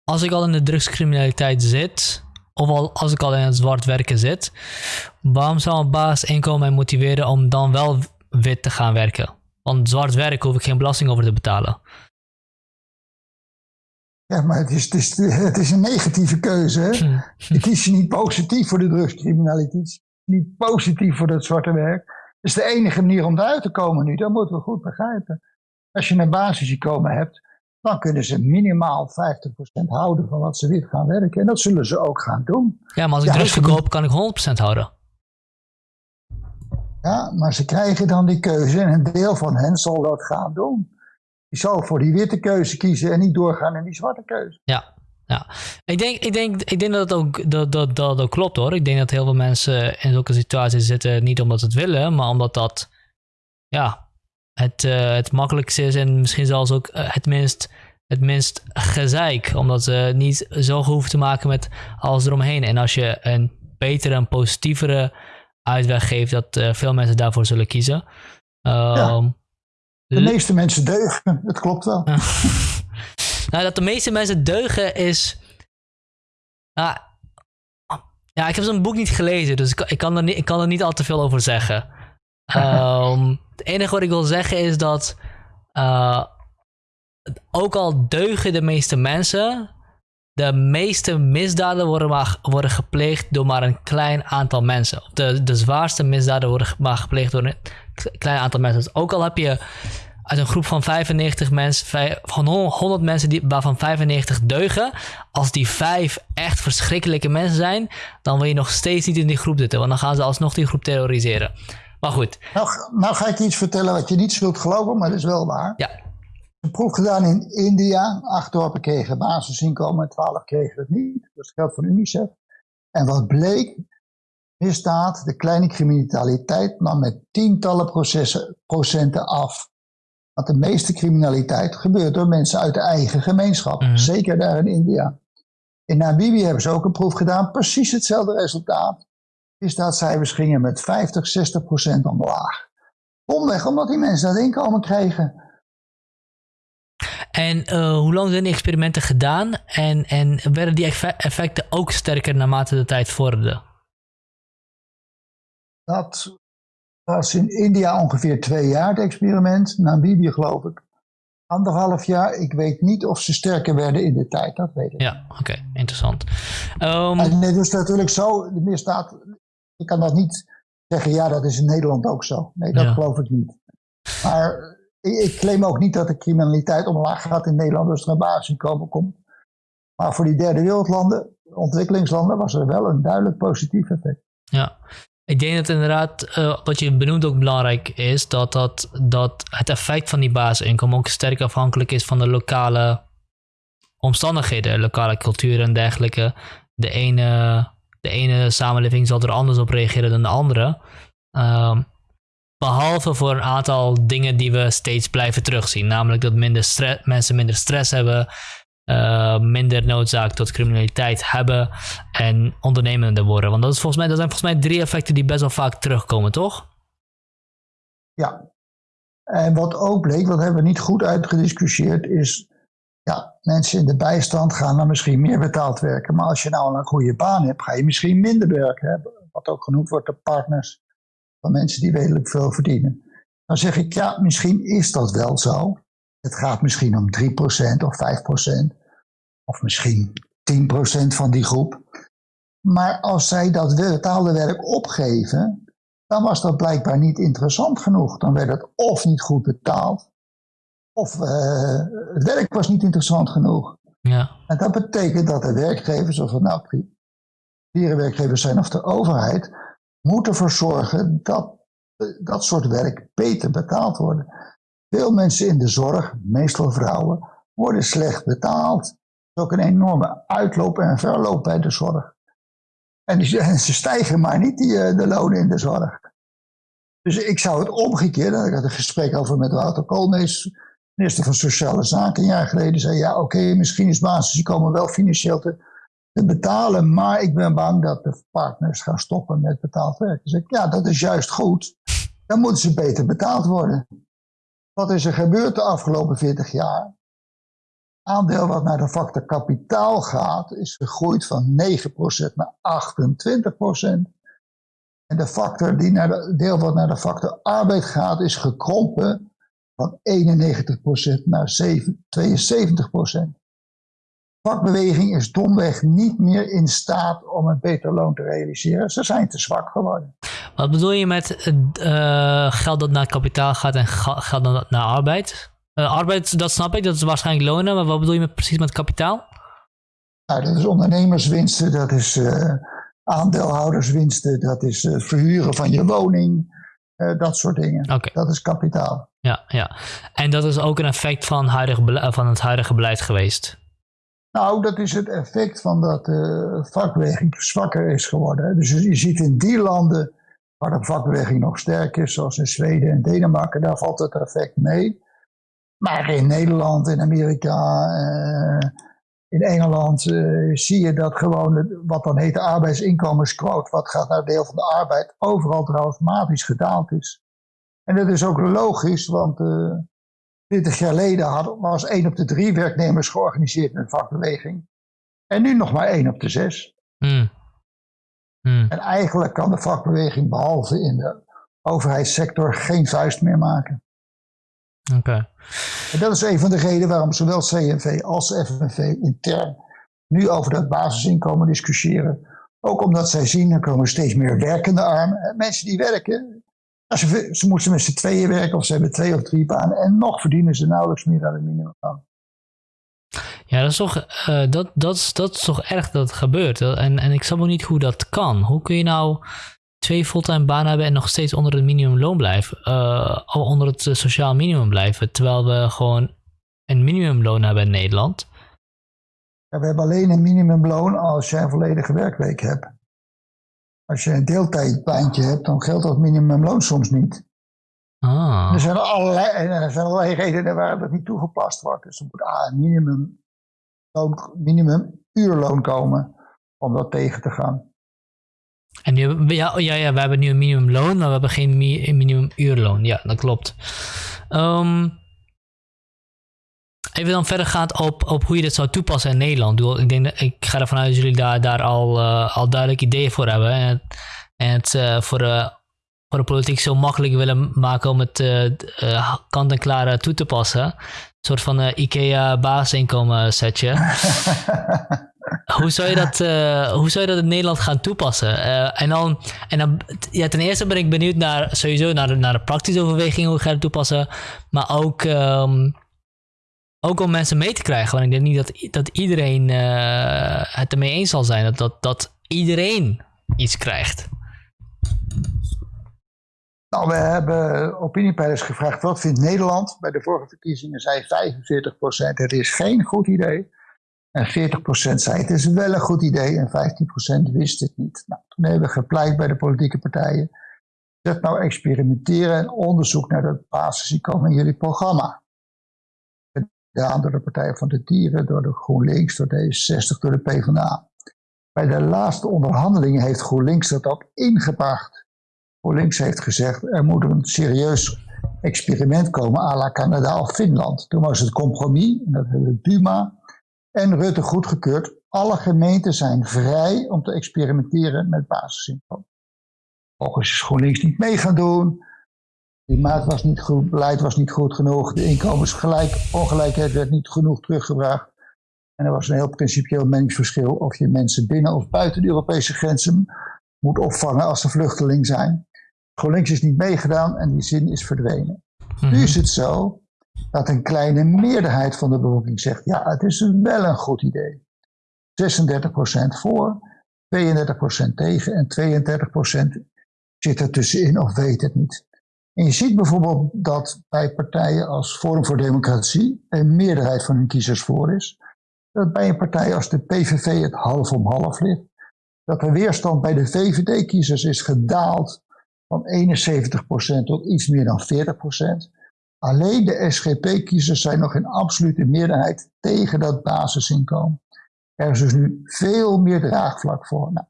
Speaker 2: als ik al in de drugscriminaliteit zit, of al, als ik al in het zwart werken zit, waarom zou een baas inkomen mij motiveren om dan wel wit te gaan werken? Want zwart werk hoef ik geen belasting over te betalen.
Speaker 1: Ja, maar het is, het is, het is een negatieve keuze. Hè? Je kiest je niet positief voor de drugscriminaliteit niet positief voor dat zwarte werk. Dat is de enige manier om eruit te komen nu. Dat moeten we goed begrijpen. Als je een basisinkomen hebt, dan kunnen ze minimaal 50% houden van wat ze wit gaan werken. En dat zullen ze ook gaan doen.
Speaker 2: Ja, maar als ik ja, drugs verkoop, kan ik 100% houden.
Speaker 1: Ja, maar ze krijgen dan die keuze en een deel van hen zal dat gaan doen. Die zal voor die witte keuze kiezen en niet doorgaan in die zwarte keuze.
Speaker 2: Ja, ja, ik denk, ik denk, ik denk dat het ook, dat, dat, dat ook klopt hoor. Ik denk dat heel veel mensen in zulke situaties zitten niet omdat ze het willen, maar omdat dat ja, het, uh, het makkelijkste is en misschien zelfs ook eh, het minst, het minst gezeik. Omdat ze niet zo hoeven te maken met alles eromheen. En als je een betere en positievere uitweg geeft, dat uh, veel mensen daarvoor zullen kiezen.
Speaker 1: Ehm, de meeste mensen deugen, het klopt wel.
Speaker 2: Nou, dat de meeste mensen deugen is. Nou, ja, ik heb zo'n boek niet gelezen, dus ik, ik, kan er niet, ik kan er niet al te veel over zeggen. Um, het enige wat ik wil zeggen is dat uh, ook al deugen de meeste mensen, de meeste misdaden worden, maar, worden gepleegd door maar een klein aantal mensen. De, de zwaarste misdaden worden maar gepleegd door een klein aantal mensen. Dus ook al heb je uit een groep van 95 mensen, van 100 mensen die, waarvan 95 deugen, als die vijf echt verschrikkelijke mensen zijn, dan wil je nog steeds niet in die groep zitten, want dan gaan ze alsnog die groep terroriseren. Maar goed.
Speaker 1: Nou, nou ga ik iets vertellen wat je niet zult geloven, maar dat is wel waar.
Speaker 2: Ja.
Speaker 1: Een proef gedaan in India. Acht dorpen kregen basisinkomen, twaalf kregen het niet. Dat is geld van UNICEF. En wat bleek, misdaad, de kleine criminaliteit nam met tientallen procenten af. Want de meeste criminaliteit gebeurt door mensen uit de eigen gemeenschap. Mhm. Zeker daar in India. In Namibië hebben ze ook een proef gedaan, precies hetzelfde resultaat. Misdaadcijfers gingen met 50, 60 procent omlaag. Omweg omdat die mensen dat inkomen kregen.
Speaker 2: En uh, hoe lang zijn die experimenten gedaan? En, en werden die effecten ook sterker naarmate de tijd vorderde?
Speaker 1: Dat was in India ongeveer twee jaar het experiment. Namibië geloof ik anderhalf jaar. Ik weet niet of ze sterker werden in de tijd, dat weet ik.
Speaker 2: Ja, oké, interessant.
Speaker 1: Um... En het is natuurlijk zo, de misdaad, je kan dat niet zeggen, ja dat is in Nederland ook zo. Nee, dat geloof ik niet. Maar ik, claim ook niet dat de criminaliteit omlaag gaat in Nederland als er een basisinkomen komt. Maar voor die derde wereldlanden, ontwikkelingslanden, was er wel een duidelijk positief effect.
Speaker 2: Ja, ik denk dat inderdaad, uh, wat je benoemt ook belangrijk is, dat, dat, dat het effect van die basisinkomen ook sterk afhankelijk is van de lokale omstandigheden, lokale cultuur en dergelijke. De ene, de ene samenleving zal er anders op reageren dan de andere. Um, Behalve voor een aantal dingen die we steeds blijven terugzien. Namelijk dat minder mensen minder stress hebben, uh, minder noodzaak tot criminaliteit hebben en ondernemender worden. Want dat, is volgens mij, dat zijn volgens mij drie effecten die best wel vaak terugkomen, toch?
Speaker 1: Ja. En wat ook bleek, wat hebben we niet goed uitgediscussieerd, is ja, mensen in de bijstand gaan dan misschien meer betaald werken. Maar als je nou een goede baan hebt, ga je misschien minder werken hebben. Wat ook genoemd wordt de partners van mensen die redelijk veel verdienen. Dan zeg ik, ja, misschien is dat wel zo. Het gaat misschien om 3% of 5%, of misschien 10% van die groep. Maar als zij dat betaalde werk opgeven, dan was dat blijkbaar niet interessant genoeg. Dan werd het of niet goed betaald, of uh, het werk was niet interessant genoeg.
Speaker 2: Ja.
Speaker 1: En dat betekent dat de werkgevers, of het nou werkgevers zijn of de overheid, moet ervoor zorgen dat dat soort werk beter betaald wordt. Veel mensen in de zorg, meestal vrouwen, worden slecht betaald. Er is ook een enorme uitloop en verloop bij de zorg. En, ze stijgen maar niet, die, eh, de lonen in de zorg. Dus ik zou het omgekeerd, ik had een gesprek over met Wouter Koolmees, minister van Sociale Zaken, een jaar geleden, zei ja, oké, misschien is basisinkomen wel financieel te betalen, maar ik ben bang dat de partners gaan stoppen met betaald werk. Dus ik, ja, dat is juist goed. Dan moeten ze beter betaald worden. Wat is er gebeurd de afgelopen 40 jaar? Aandeel wat naar de factor kapitaal gaat, is gegroeid van 9% naar 28%. En de factor die naar de, deel wat naar de factor arbeid gaat, is gekrompen van 91% naar 72% vakbeweging is domweg niet meer in staat om een beter loon te realiseren. Ze zijn te zwak geworden.
Speaker 2: Wat bedoel je met uh, geld dat naar kapitaal gaat en geld dat naar arbeid? Uh, arbeid, dat snap ik, dat is waarschijnlijk lonen, maar wat bedoel je met, precies met kapitaal?
Speaker 1: Nou, dat is ondernemerswinsten, dat is uh, aandeelhouderswinsten, dat is het verhuren van je woning, dat soort dingen.
Speaker 2: Okay.
Speaker 1: Dat is kapitaal.
Speaker 2: Ja, ja, en dat is ook een effect van, van het huidige beleid geweest?
Speaker 1: Nou, dat is het effect van dat de vakbeweging zwakker is geworden. Dus je ziet in die landen waar de vakbeweging nog sterk is, zoals in Zweden en Denemarken, daar valt het effect mee. Maar in Nederland, in Amerika, eh, in Engeland eh, zie je dat gewoon wat dan heet de arbeidsinkomensquote, wat gaat naar deel van de arbeid, overal dramatisch gedaald is. En dat is ook logisch, want 20 jaar geleden had, was 1 op de 3 werknemers georganiseerd in een vakbeweging. En nu nog maar 1 op de 6.
Speaker 2: Hmm. Hmm.
Speaker 1: En eigenlijk kan de vakbeweging, behalve in de overheidssector geen vuist meer maken.
Speaker 2: Oké.
Speaker 1: En dat is een van de redenen waarom zowel CNV als FNV intern nu over dat basisinkomen discussiëren. Ook omdat zij zien, er komen steeds meer werkende armen. Mensen die werken, ze, ze moeten met z'n tweeën werken of ze hebben twee of drie banen. En nog verdienen ze nauwelijks meer dan het minimum.
Speaker 2: Ja, dat is toch, uh, dat, dat, is, dat is toch erg dat het gebeurt. En, en ik snap ook niet hoe dat kan. Hoe kun je nou twee fulltime banen hebben en nog steeds onder het minimumloon blijven? Uh, onder het sociaal minimum blijven. Terwijl we gewoon een minimumloon hebben in Nederland.
Speaker 1: Ja, we hebben alleen een minimumloon als je een volledige werkweek hebt. Als je een deeltijdbaantje hebt, dan geldt dat minimumloon soms niet.
Speaker 2: Ah.
Speaker 1: Er, zijn allerlei, er zijn allerlei redenen waarom dat niet toegepast wordt. Dus er moet A, een minimum, minimum uurloon komen om dat tegen te gaan.
Speaker 2: En nu, ja, ja, ja, we hebben nu een minimumloon, maar we hebben geen minimum uurloon. Ja, dat klopt. Um, Even dan verder gaat op, op hoe je dit zou toepassen in Nederland. Ik, denk dat, ik ga ervan uit dat jullie daar, daar al, uh, al duidelijk ideeën voor hebben. En, en het uh, voor, uh, voor de politiek zo makkelijk willen maken om het kant-en-klaar toe te passen. Een soort van IKEA basisinkomen setje. hoe, zou je dat, hoe zou je dat in Nederland gaan toepassen? en dan, en dan ja, ten eerste ben ik benieuwd naar sowieso naar, naar de praktische overwegingen hoe ga je het toepassen. Maar ook... Um, ook om mensen mee te krijgen. Want ik denk niet dat, dat iedereen uh, het ermee eens zal zijn. Dat, dat, dat iedereen iets krijgt.
Speaker 1: Nou, we hebben opiniepeilers gevraagd. Wat vindt Nederland? Bij de vorige verkiezingen zei 45% het is geen goed idee. En 40% zei het is wel een goed idee. En 15% wist het niet. Nou, toen hebben we gepleit bij de politieke partijen. Zet nou experimenteren en onderzoek naar het basisinkomen in jullie programma gedaan door de Partij van de Dieren, door de GroenLinks, door D66, door de PvdA. Bij de laatste onderhandelingen heeft GroenLinks dat ook ingebracht. GroenLinks heeft gezegd, er moet een serieus experiment komen à la Canada of Finland. Toen was het compromis, dat hebben Buma en Rutte goedgekeurd. Alle gemeenten zijn vrij om te experimenteren met basisinkomen. Volgens is GroenLinks niet mee gaan doen. Klimaat was niet goed, beleid was niet goed genoeg, de inkomensongelijkheid werd niet genoeg teruggebracht. En er was een heel principieel meningsverschil of je mensen binnen of buiten de Europese grenzen moet opvangen als ze vluchteling zijn. GroenLinks is niet meegedaan en die zin is verdwenen. Nu mhm. is het zo dat een kleine meerderheid van de bevolking zegt, ja, het is wel een goed idee. 36% voor, 32% tegen en 32% zit er tussenin of weet het niet. En je ziet bijvoorbeeld dat bij partijen als Forum voor Democratie een meerderheid van hun kiezers voor is. Dat bij een partij als de PVV het half om half ligt. Dat de weerstand bij de VVD-kiezers is gedaald van 71% tot iets meer dan 40%. Alleen de SGP-kiezers zijn nog in absolute meerderheid tegen dat basisinkomen. Er is dus nu veel meer draagvlak voor. Nou,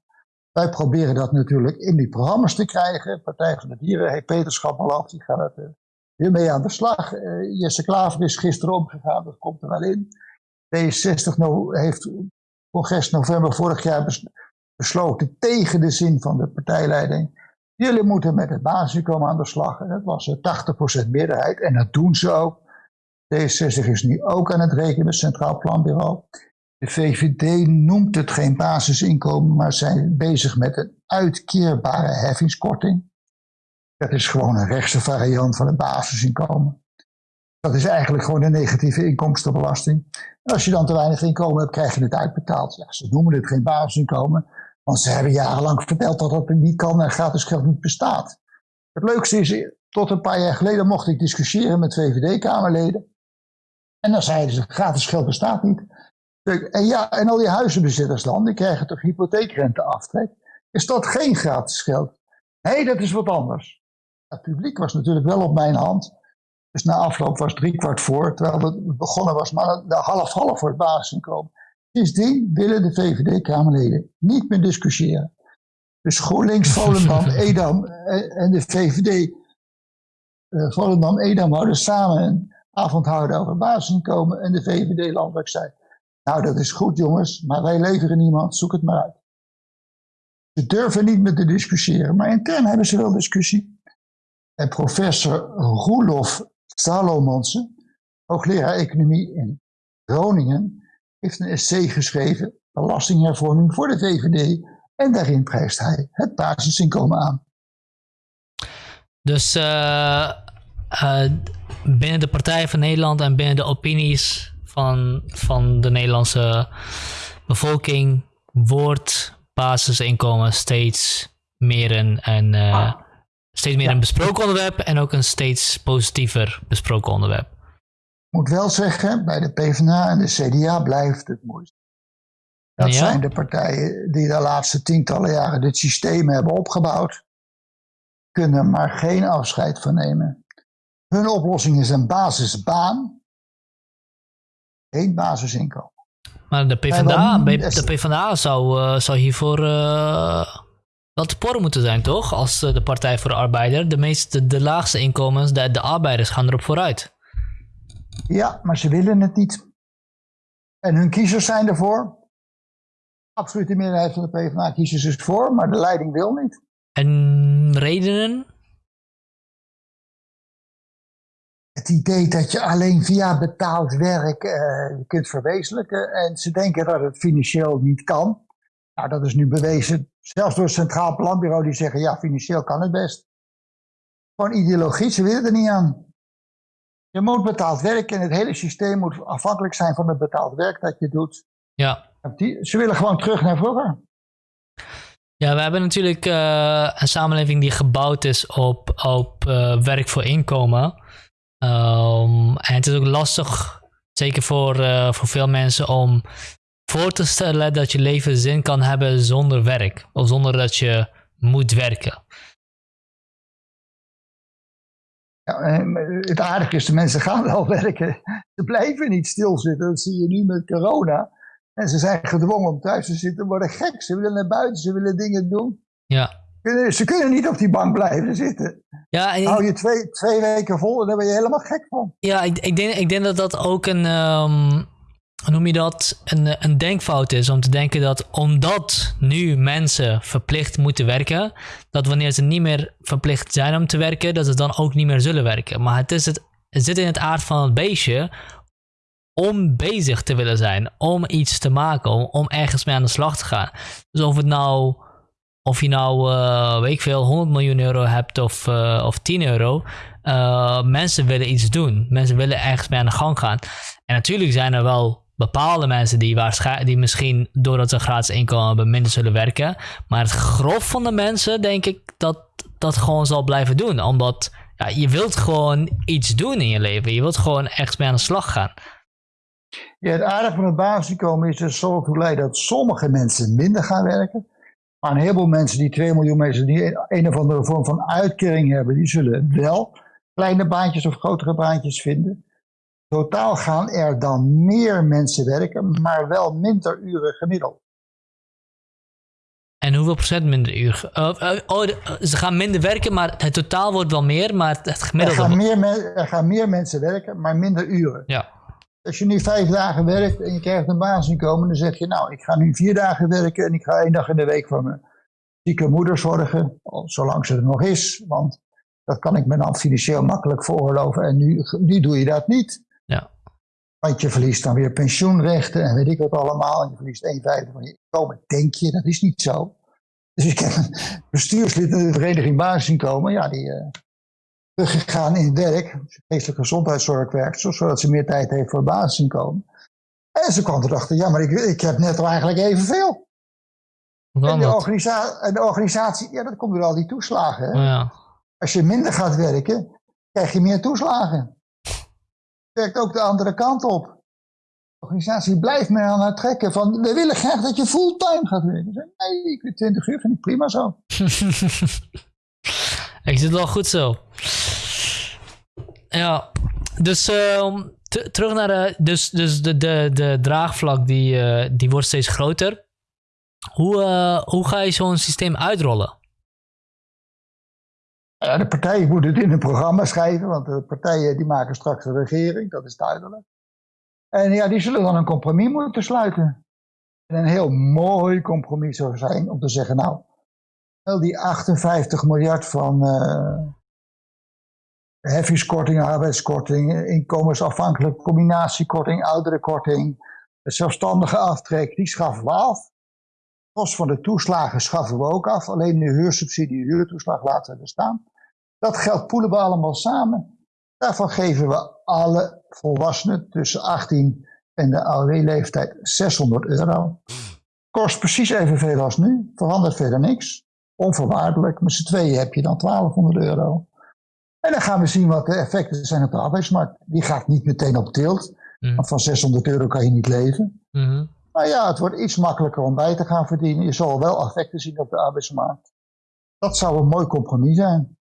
Speaker 1: wij proberen dat natuurlijk in die programma's te krijgen. Partij van de Dieren heeft Peterschap al die gaat er uh, weer mee aan de slag. Uh, Jesse Klaver is gisteren omgegaan, dat komt er wel in. D60 no heeft congres november vorig jaar besloten tegen de zin van de partijleiding. Jullie moeten met het basisinkomen aan de slag. Dat was 80% meerderheid en dat doen ze ook. D60 is nu ook aan het rekenen met het Centraal Planbureau. De VVD noemt het geen basisinkomen, maar zijn bezig met een uitkeerbare heffingskorting. Dat is gewoon een rechtse variant van het basisinkomen. Dat is eigenlijk gewoon een negatieve inkomstenbelasting. als je dan te weinig inkomen hebt, krijg je het uitbetaald. Ja, ze noemen het geen basisinkomen, want ze hebben jarenlang verteld dat dat niet kan en gratis geld niet bestaat. Het leukste is, tot een paar jaar geleden mocht ik discussiëren met VVD-Kamerleden. En dan zeiden ze, gratis geld bestaat niet. En ja, en al die huizenbezitters dan, die krijgen toch hypotheekrenteaftrek. Is dat geen gratis geld? Nee, dat is wat anders. Het publiek was natuurlijk wel op mijn hand. Dus na afloop was driekwart voor, terwijl het begonnen was, maar de half-half voor het basisinkomen. Sindsdien willen de VVD-Kamerleden niet meer discussiëren. Dus GroenLinks, Volendam, Edam en de VVD, uh, Volendam, Edam houden samen een avond houden over basisinkomen en de VVD landelijk zei, nou, dat is goed jongens, maar wij leveren niemand, zoek het maar uit. Ze durven niet met te discussiëren, maar intern hebben ze wel discussie. En professor Roelof Salomonsen, hoogleraar economie in Groningen, heeft een essay geschreven, Belastinghervorming voor de VVD, en daarin prijst hij het basisinkomen aan.
Speaker 2: Dus uh, binnen de Partij van Nederland en binnen de opinies van, van de Nederlandse bevolking wordt basisinkomen steeds meer een, een uh, steeds meer een besproken onderwerp en ook een steeds positiever besproken onderwerp.
Speaker 1: Ik moet wel zeggen, bij de PvdA en de CDA blijft het moeilijk. Dat zijn de partijen die de laatste tientallen jaren dit systeem hebben opgebouwd. Kunnen maar geen afscheid van nemen. Hun oplossing is een basisbaan. Geen basisinkomen.
Speaker 2: Maar de PvdA, de PvdA zou, uh, zou hiervoor uh, wel te porren moeten zijn, toch? Als uh, de Partij voor de Arbeider. De, meeste, de laagste inkomens, de, de arbeiders gaan erop vooruit.
Speaker 1: Ja, maar ze willen het niet. En hun kiezers zijn ervoor. Absolute meerderheid van de PvdA-kiezers is voor, maar de leiding wil niet.
Speaker 2: En redenen?
Speaker 1: Het idee dat je alleen via betaald werk uh, kunt verwezenlijken. En ze denken dat het financieel niet kan. Nou, dat is nu bewezen. Zelfs door het Centraal Planbureau die zeggen, ja, financieel kan het best. Gewoon ideologie, ze willen er niet aan. Je moet betaald werken en het hele systeem moet afhankelijk zijn van het betaald werk dat je doet.
Speaker 2: Ja.
Speaker 1: ze willen gewoon terug naar vroeger.
Speaker 2: Ja, we hebben natuurlijk uh, een samenleving die gebouwd is op, op uh, werk voor inkomen. Um, en het is ook lastig, zeker voor, uh, voor veel mensen, om voor te stellen dat je leven zin kan hebben zonder werk. Of zonder dat je moet werken.
Speaker 1: Ja, het aardige is, de mensen gaan wel werken. Ze blijven niet stilzitten. Dat zie je nu met corona. En ze zijn gedwongen om thuis te zitten, worden gek. Ze willen naar buiten, ze willen dingen doen.
Speaker 2: Ja.
Speaker 1: Ze kunnen niet op die bank blijven zitten.
Speaker 2: Ja, en
Speaker 1: Hou je twee, twee weken vol en daar ben je helemaal gek van.
Speaker 2: Ja, ik, ik, denk, ik denk dat dat ook een, um, noem je dat, een, een denkfout is. Om te denken dat omdat nu mensen verplicht moeten werken, dat wanneer ze niet meer verplicht zijn om te werken, dat ze dan ook niet meer zullen werken. Maar het, is het, het zit in het aard van het beestje om bezig te willen zijn, om iets te maken, om, om ergens mee aan de slag te gaan. Dus of het nou, of je nou, uh, weet ik veel, 100 miljoen euro hebt of, uh, of 10 euro, uh, mensen willen iets doen. Mensen willen ergens mee aan de gang gaan. En natuurlijk zijn er wel bepaalde mensen die, die misschien doordat ze gratis inkomen hebben minder zullen werken. Maar het grof van de mensen denk ik dat dat gewoon zal blijven doen. Omdat ja, je wilt gewoon iets doen in je leven. Je wilt gewoon echt mee aan de slag gaan.
Speaker 1: Ja, het aardige van het basisinkomen is dat zo toe leidt dat sommige mensen minder gaan werken. Maar een heleboel mensen, die 2 miljoen mensen, die een of andere vorm van uitkering hebben, die zullen wel kleine baantjes of grotere baantjes vinden. Totaal gaan er dan meer mensen werken, maar wel minder uren gemiddeld.
Speaker 2: En hoeveel procent minder uur? Uh, oh, ze gaan minder werken, maar het totaal wordt wel meer, maar het gemiddelde...
Speaker 1: Er gaan meer, er gaan meer mensen werken, maar minder uren.
Speaker 2: Ja.
Speaker 1: Als je nu vijf dagen werkt en je krijgt een basisinkomen, dan zeg je, nou, ik ga nu vier dagen werken en ik ga één dag in de week voor mijn zieke moeder zorgen, zolang ze er nog is, want dat kan ik me dan financieel makkelijk veroorloven en nu, nu doe je dat niet.
Speaker 2: Ja.
Speaker 1: Want je verliest dan weer pensioenrechten en weet ik wat allemaal, en je verliest een vijfde van je inkomen, denk je, dat is niet zo. Dus ik heb een bestuurslid in de vereniging basisinkomen, ja, die, uh, teruggegaan in het werk, geestelijke gezondheidszorg werkt, zodat ze meer tijd heeft voor basisinkomen. En ze kwam erachter, ja, maar ik, ik heb net eigenlijk evenveel. En de, organisatie, en de organisatie, ja, dat komt door al die toeslagen. Hè?
Speaker 2: Oh ja.
Speaker 1: Als je minder gaat werken, krijg je meer toeslagen. Werkt ook de andere kant op. De organisatie blijft meer aan het trekken van, we willen graag dat je fulltime gaat werken. Zeg, nee, ik 20 uur, vind ik prima zo.
Speaker 2: ik zit wel goed zo. Ja, dus uh, terug naar de, dus, dus de, de, de draagvlak die, uh, die wordt steeds groter. Hoe, uh, hoe ga je zo'n systeem uitrollen?
Speaker 1: Ja, de partijen moeten het in een programma schrijven, want de partijen die maken straks een regering, dat is duidelijk. En ja, die zullen dan een compromis moeten sluiten. En een heel mooi compromis zou zijn om te zeggen, nou, wel die 58 miljard van, heffingskorting, arbeidskorting, inkomensafhankelijk combinatiekorting, ouderenkorting, zelfstandige aftrek, die schaffen we af. Kost van de toeslagen schaffen we ook af. Alleen de huursubsidie, huurtoeslag laten we er staan. Dat geld poelen we allemaal samen. Daarvan geven we alle volwassenen tussen 18 en de AOW-leeftijd 600 euro. Kost precies evenveel als nu, verandert verder niks. Onvoorwaardelijk, met z'n tweeën heb je dan 1200 euro. En dan gaan we zien wat de effecten zijn op de arbeidsmarkt. Die gaat niet meteen op tilt, mm. want van 600 euro kan je niet leven. Mm Maar ja, het wordt iets makkelijker om bij te gaan verdienen. Je zal wel effecten zien op de arbeidsmarkt. Dat zou een mooi compromis zijn.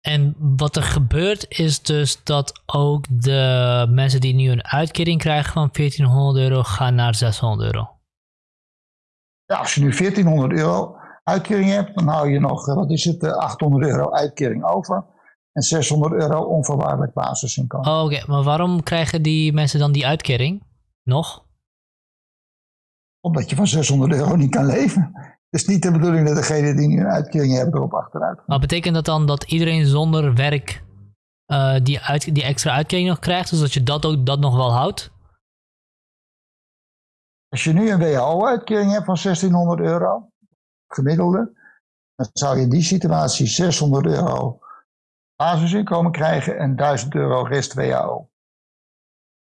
Speaker 2: En wat er gebeurt is dus dat ook de mensen die nu een uitkering krijgen van 1400 euro gaan naar 600 euro.
Speaker 1: Ja, als je nu 1400 euro uitkering hebt, dan hou je nog, wat is het, 800 eh, euro uitkering over. En 600 euro onvoorwaardelijk basisinkomen.
Speaker 2: Oh, Oké, maar waarom krijgen die mensen dan die uitkering nog?
Speaker 1: Omdat je van 600 euro niet kan leven. Het is niet de bedoeling dat degene die nu een uitkering hebben erop achteruit gaan.
Speaker 2: Maar betekent dat dan dat iedereen zonder werk uh, die, uit, die extra uitkering nog krijgt? Dus dat je dat ook dat nog wel houdt?
Speaker 1: Als je nu een WHO-uitkering hebt van 1600 euro, gemiddelde, dan zou je in die situatie 600 euro basisinkomen krijgen en 1000 euro rest WHO.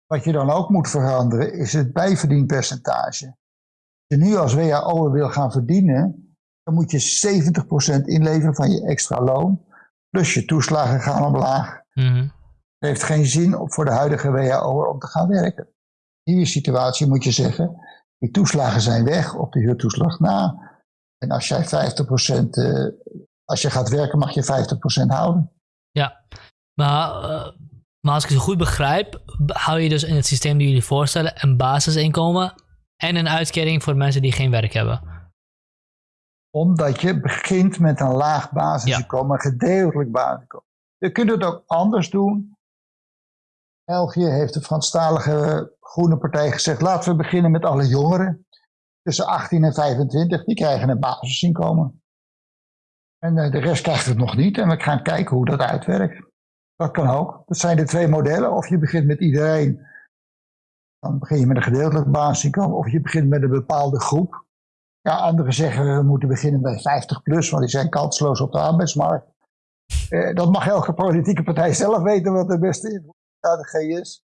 Speaker 1: Wat je dan ook moet veranderen is het bijverdienpercentage. Als je nu als WHO wil gaan verdienen, dan moet je 70% inleveren van je extra loon. Plus je toeslagen gaan omlaag. Mm Het heeft geen zin voor de huidige WHO om te gaan werken. In die situatie moet je zeggen, die toeslagen zijn weg op de huurtoeslag na. En als jij 50%, uh, eh, als je gaat werken, mag je 50% houden.
Speaker 2: Ja, maar, uh, maar als ik het goed begrijp, hou je dus in het systeem die jullie voorstellen een basisinkomen en een uitkering voor mensen die geen werk hebben.
Speaker 1: Omdat je begint met een laag basisinkomen, ja. een gedeeltelijk basisinkomen. Je kunt het ook anders doen. België heeft de Franstalige Groene Partij gezegd: laten we beginnen met alle jongeren tussen 18 en 25. Die krijgen een basisinkomen. En eh, de rest krijgt het nog niet. En we gaan kijken hoe dat uitwerkt. Dat kan ook. Dat zijn de twee modellen. Of je begint met iedereen. Dan begin je met een gedeeltelijk basisinkomen. Of je begint met een bepaalde groep. Ja, anderen zeggen we moeten beginnen bij 50 plus, want die zijn kansloos op de arbeidsmarkt. Eh, dat mag elke politieke partij zelf weten wat de beste strategie is.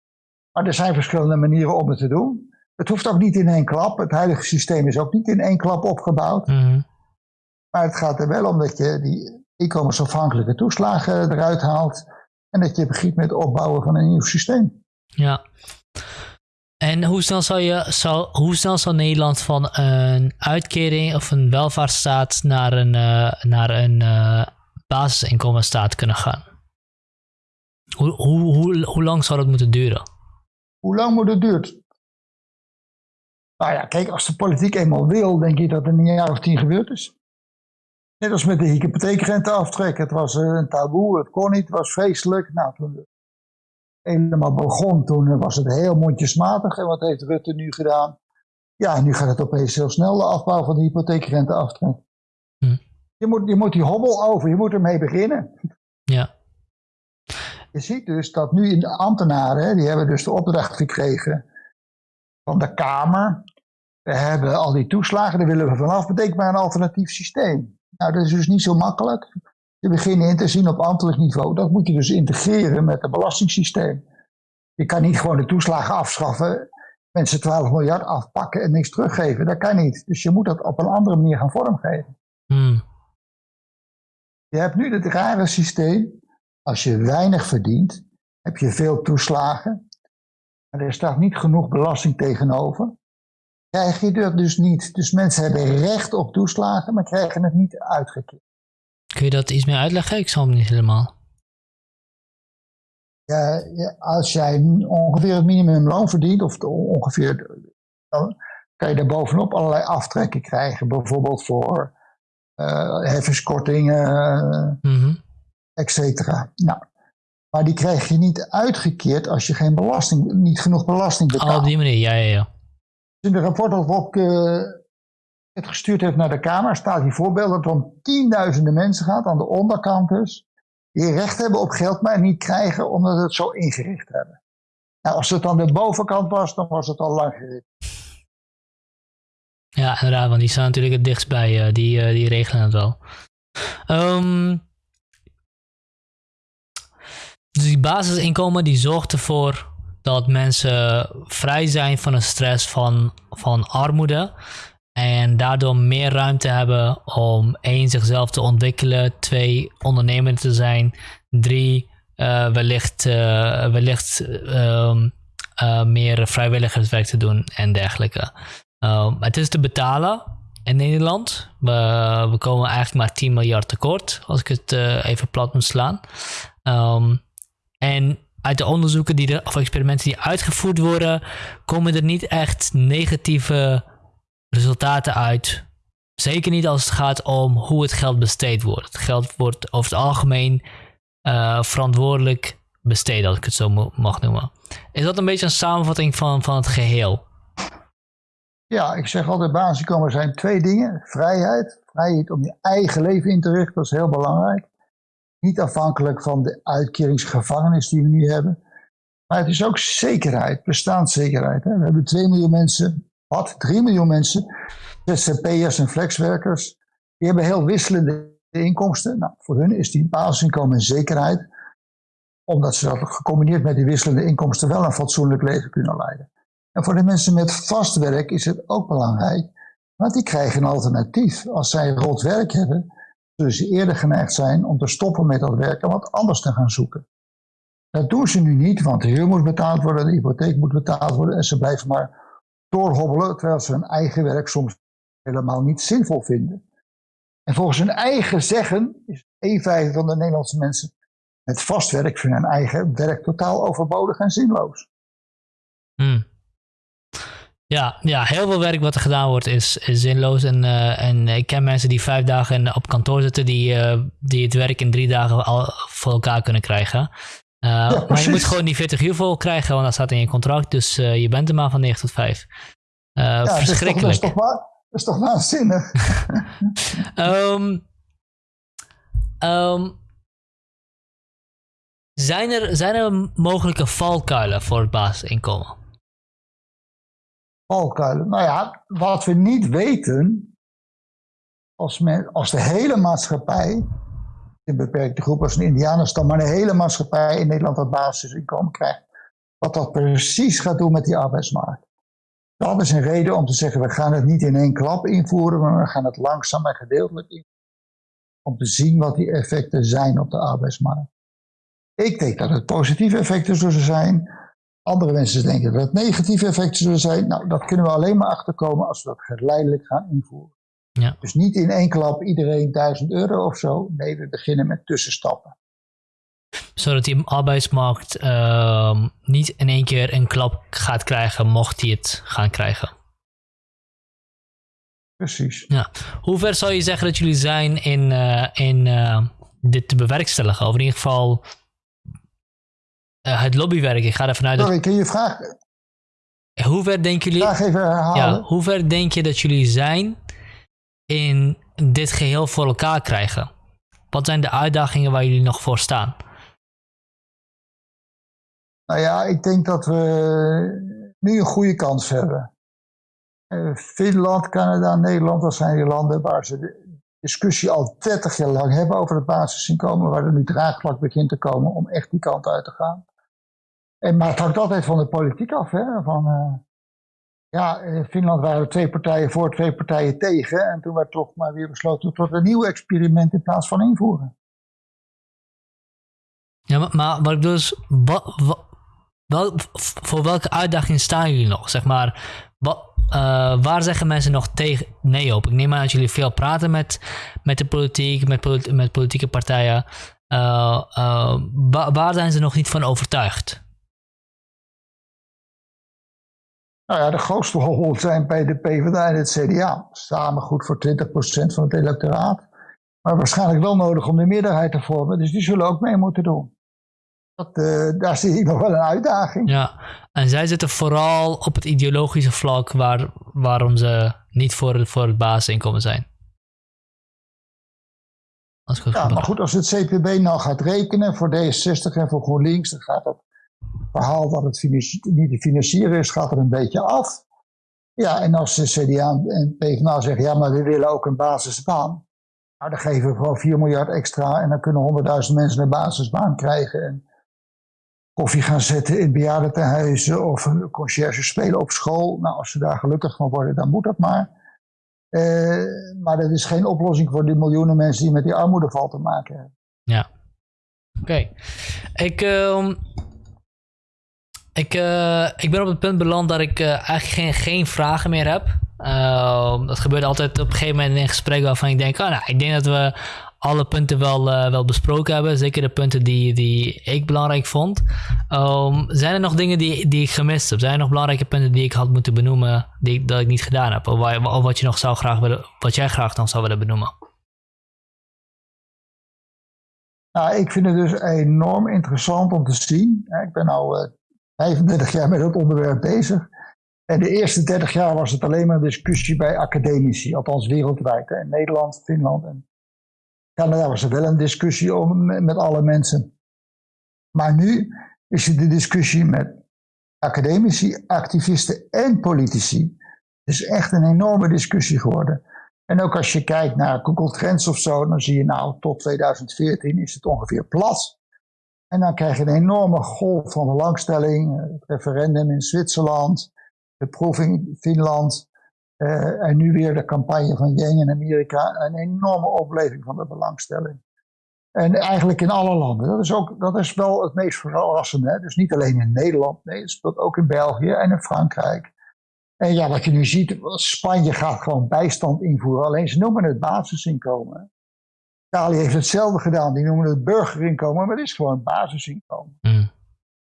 Speaker 1: Maar er zijn verschillende manieren om het te doen. Het hoeft ook niet in één klap. Het huidige systeem is ook niet in één klap opgebouwd. Mm. Maar het gaat er wel om dat je die inkomensafhankelijke toeslagen eruit haalt. En dat je begint met het opbouwen van een nieuw systeem.
Speaker 2: Ja. En hoe snel zou, je, hoe snel zou Nederland van een uitkering of een welvaartsstaat naar een, uh, naar een uh, basisinkomenstaat kunnen gaan? Hoe, hoe, hoe, hoe lang zou dat moeten duren?
Speaker 1: Hoe lang moet het duren? Nou ja, kijk, als de politiek eenmaal wil, denk je dat het in een jaar of tien gebeurd is. Net als met de hypotheekrenteaftrek. Het was eh, een taboe, het kon niet, het was vreselijk. Nou, toen het helemaal begon, toen was het heel mondjesmatig. En wat heeft Rutte nu gedaan? Ja, nu gaat het opeens heel snel, de afbouw van de hypotheekrenteaftrek. Hm. Je, moet, je moet die hobbel over, je moet ermee beginnen.
Speaker 2: Ja.
Speaker 1: Je ziet dus dat nu in de ambtenaren, die hebben dus de opdracht gekregen van de Kamer. We hebben al die toeslagen, daar willen we vanaf. Betekent maar een alternatief systeem. Nou, dat is dus niet zo makkelijk. Je begint in te zien op ambtelijk niveau. Dat moet je dus integreren met het belastingssysteem. Je kan niet gewoon de toeslagen afschaffen, mensen 12 miljard afpakken en niks teruggeven. Dat kan niet. Dus je moet dat op een andere manier gaan vormgeven. Hmm. Je hebt nu het rare systeem. Als je weinig verdient, heb je veel toeslagen. Maar er staat niet genoeg belasting tegenover krijg je dat dus niet. Dus mensen hebben recht op toeslagen, maar krijgen het niet uitgekeerd.
Speaker 2: Kun je dat iets meer uitleggen? Ik zal hem niet helemaal.
Speaker 1: Ja, als jij ongeveer het minimumloon verdient, of ongeveer, dan kan je daar bovenop allerlei aftrekken krijgen. Bijvoorbeeld voor uh, heffingskortingen, mm et cetera. Nou, maar die krijg je niet uitgekeerd als je geen belasting, niet genoeg belasting betaalt.
Speaker 2: Oh, op die manier, ja, ja, ja
Speaker 1: in het rapport dat Rob uh, het gestuurd heeft naar de Kamer, staat die voorbeeld dat het om tienduizenden mensen gaat aan de onderkant dus. die recht hebben op geld, maar niet krijgen omdat ze het zo ingericht hebben. Nou, als het aan de bovenkant was, dan was het al lang gericht.
Speaker 2: Ja, inderdaad, want die staan natuurlijk het dichtst bij. Uh, die, uh, die regelen het wel. Um, dus die basisinkomen die zorgt ervoor dat mensen vrij zijn van de stress van, van armoede. En daardoor meer ruimte hebben om één, zichzelf te ontwikkelen. Twee, ondernemend te zijn. Drie, uh, wellicht, uh, wellicht um, uh, meer vrijwilligerswerk te doen en dergelijke. Um, het is te betalen in Nederland. We, we, komen eigenlijk maar 10 miljard tekort, als ik het even plat moet slaan. Um, en uit de onderzoeken die er, of experimenten die uitgevoerd worden, komen er niet echt negatieve resultaten uit. Zeker niet als het gaat om hoe het geld besteed wordt. Het geld wordt over het algemeen uh, verantwoordelijk besteed, als ik het zo mag noemen. Is dat een beetje een samenvatting van, van het geheel?
Speaker 1: Ja, ik zeg altijd basisinkomen zijn twee dingen. Vrijheid, vrijheid om je eigen leven in te richten, dat is heel belangrijk. Niet afhankelijk van de uitkeringsgevangenis die we nu hebben. Maar het is ook zekerheid, bestaanszekerheid. Hè? We hebben 2 miljoen mensen, wat? 3 miljoen mensen, ZZP'ers en flexwerkers. Die hebben heel wisselende inkomsten. Nou, voor hun is die basisinkomen een zekerheid. Omdat ze dat gecombineerd met die wisselende inkomsten wel een fatsoenlijk leven kunnen leiden. En voor de mensen met vast werk is het ook belangrijk. Want die krijgen een alternatief. Als zij rot werk hebben, zullen ze eerder geneigd zijn om te stoppen met dat werk en wat anders te gaan zoeken. Dat doen ze nu niet, want de huur moet betaald worden, de hypotheek moet betaald worden en ze blijven maar doorhobbelen terwijl ze hun eigen werk soms helemaal niet zinvol vinden. En volgens hun eigen zeggen is een vijfde van de Nederlandse mensen met vast werk vinden hun eigen werk totaal overbodig en zinloos.
Speaker 2: Hmm. Ja, ja, heel veel werk wat er gedaan wordt is, is zinloos. En, uh, en ik ken mensen die vijf dagen op kantoor zitten, die, uh, die het werk in drie dagen al voor elkaar kunnen krijgen. Uh, ja, maar je moet gewoon die 40 uur vol krijgen, want dat staat in je contract. Dus je bent er maar van 9 tot 5. Ja, verschrikkelijk. Dat is
Speaker 1: toch, dat is toch, waanzinnig?
Speaker 2: um, um, zijn, er, zijn er mogelijke valkuilen voor het basisinkomen?
Speaker 1: Valkuilen. Nou ja, wat we niet weten, als, men, als de hele maatschappij, een beperkte groep als een Indianenstam, maar de hele maatschappij in Nederland dat basisinkomen krijgt, wat dat precies gaat doen met die arbeidsmarkt. Dat is een reden om te zeggen, we gaan het niet in één klap invoeren, maar we gaan het langzaam en gedeeltelijk invoeren. Om te zien wat die effecten zijn op de arbeidsmarkt. Ik denk dat het positieve effecten zullen zijn. Andere mensen denken dat het negatieve effecten zullen zijn. Nou, dat kunnen we alleen maar achterkomen als we dat geleidelijk gaan invoeren. Ja. Dus niet in één klap iedereen 1000 euro of zo. Nee, we beginnen met tussenstappen.
Speaker 2: Zodat die arbeidsmarkt uh, niet in één keer een klap gaat krijgen, mocht hij het gaan krijgen.
Speaker 1: Precies.
Speaker 2: Ja. Hoe ver zou je zeggen dat jullie zijn in, uh, in uh, dit te bewerkstelligen? Of in ieder geval uh, het lobbywerk. Ik ga ervan uit
Speaker 1: Sorry, kun je vraag...
Speaker 2: Hoe ver denken jullie...
Speaker 1: Vraag even herhalen.
Speaker 2: Ja, hoe ver denk je dat jullie zijn in dit geheel voor elkaar krijgen? Wat zijn de uitdagingen waar jullie nog voor staan?
Speaker 1: Nou ja, ik denk dat we nu een goede kans hebben. Uh, Finland, Canada, Nederland, dat zijn die landen waar ze de discussie al 30 jaar lang hebben over het basisinkomen, waar er nu draagvlak begint te komen om echt die kant uit te gaan. En, maar het hangt altijd van de politiek af. Hè? Van, uh, ja, in Finland waren er twee partijen voor, twee partijen tegen. En toen werd toch maar weer besloten tot een nieuw experiment in plaats van invoeren.
Speaker 2: Ja, maar, wat ik dus, wat, wat, voor welke uitdaging staan jullie nog? Zeg maar, wat, uh, waar zeggen mensen nog tegen nee op? Ik neem aan dat jullie veel praten met, met de politiek, met, met politieke partijen. Uh, waar zijn ze nog niet van overtuigd?
Speaker 1: Nou ja, de grootste rol zijn bij de PvdA en het CDA. Samen goed voor 20% van het electoraat. Maar waarschijnlijk wel nodig om de meerderheid te vormen. Dus die zullen ook mee moeten doen. Dat, uh, daar zie ik nog wel een uitdaging.
Speaker 2: Ja, en zij zitten vooral op het ideologische vlak waar, waarom ze niet voor, voor het basisinkomen zijn. Als
Speaker 1: ja, maar goed, als het CPB nou gaat rekenen voor D66 en voor GroenLinks, dan gaat dat verhaal dat het niet te financieren is, gaat er een beetje af. Ja, en als de CDA en PvdA zeggen, ja, maar we willen ook een basisbaan. Nou, dan geven we gewoon 4 miljard extra en dan kunnen 100.000 mensen een basisbaan krijgen. En koffie gaan zetten in bejaardentehuizen of een conciërge spelen op school. Nou, als ze daar gelukkig van worden, dan moet dat maar. Uh, maar dat is geen oplossing voor die miljoenen mensen die met die armoedeval te maken hebben.
Speaker 2: Ja. Oké. Ik, uh, ik, eh, ik ben op het punt beland dat ik eh, eigenlijk geen, geen vragen meer heb. Ehm, dat gebeurt altijd op een gegeven moment in een gesprek waarvan ik denk, oh, nou, ik denk dat we alle punten wel, eh, wel besproken hebben. Zeker de punten die, die ik belangrijk vond. Ehm, zijn er nog dingen die, die ik gemist heb? Zijn er nog belangrijke punten die ik had moeten benoemen, die, dat ik niet gedaan heb? Of, wat, je nog zou graag willen, wat jij graag dan zou willen benoemen?
Speaker 1: Nou, ik vind het dus enorm interessant om te zien. Ik ben nu 35 jaar met dat onderwerp bezig. En de eerste 30 jaar was het alleen maar een discussie bij academici, althans wereldwijd. In Nederland, Finland en Canada was er wel een discussie om, met alle mensen. Maar nu is het de discussie met academici, activisten en politici. Het is echt een enorme discussie geworden. En ook als je kijkt naar Google Trends of zo, dan zie je nou tot 2014 is het ongeveer plat. En dan krijg je een enorme golf van belangstelling. Het referendum in Zwitserland, de proef in Finland. Uh, en nu weer de campagne van Yang in Amerika. Een enorme opleving van de belangstelling. En eigenlijk in alle landen. Dat is, ook, dat is wel het meest verrassende. Dus niet alleen in Nederland. Nee, het speelt ook in België en in Frankrijk. En ja, wat je nu ziet, Spanje gaat gewoon bijstand invoeren. Alleen ze noemen het basisinkomen. Italië heeft hetzelfde gedaan. Die noemen het burgerinkomen, maar het is gewoon basisinkomen. Mm.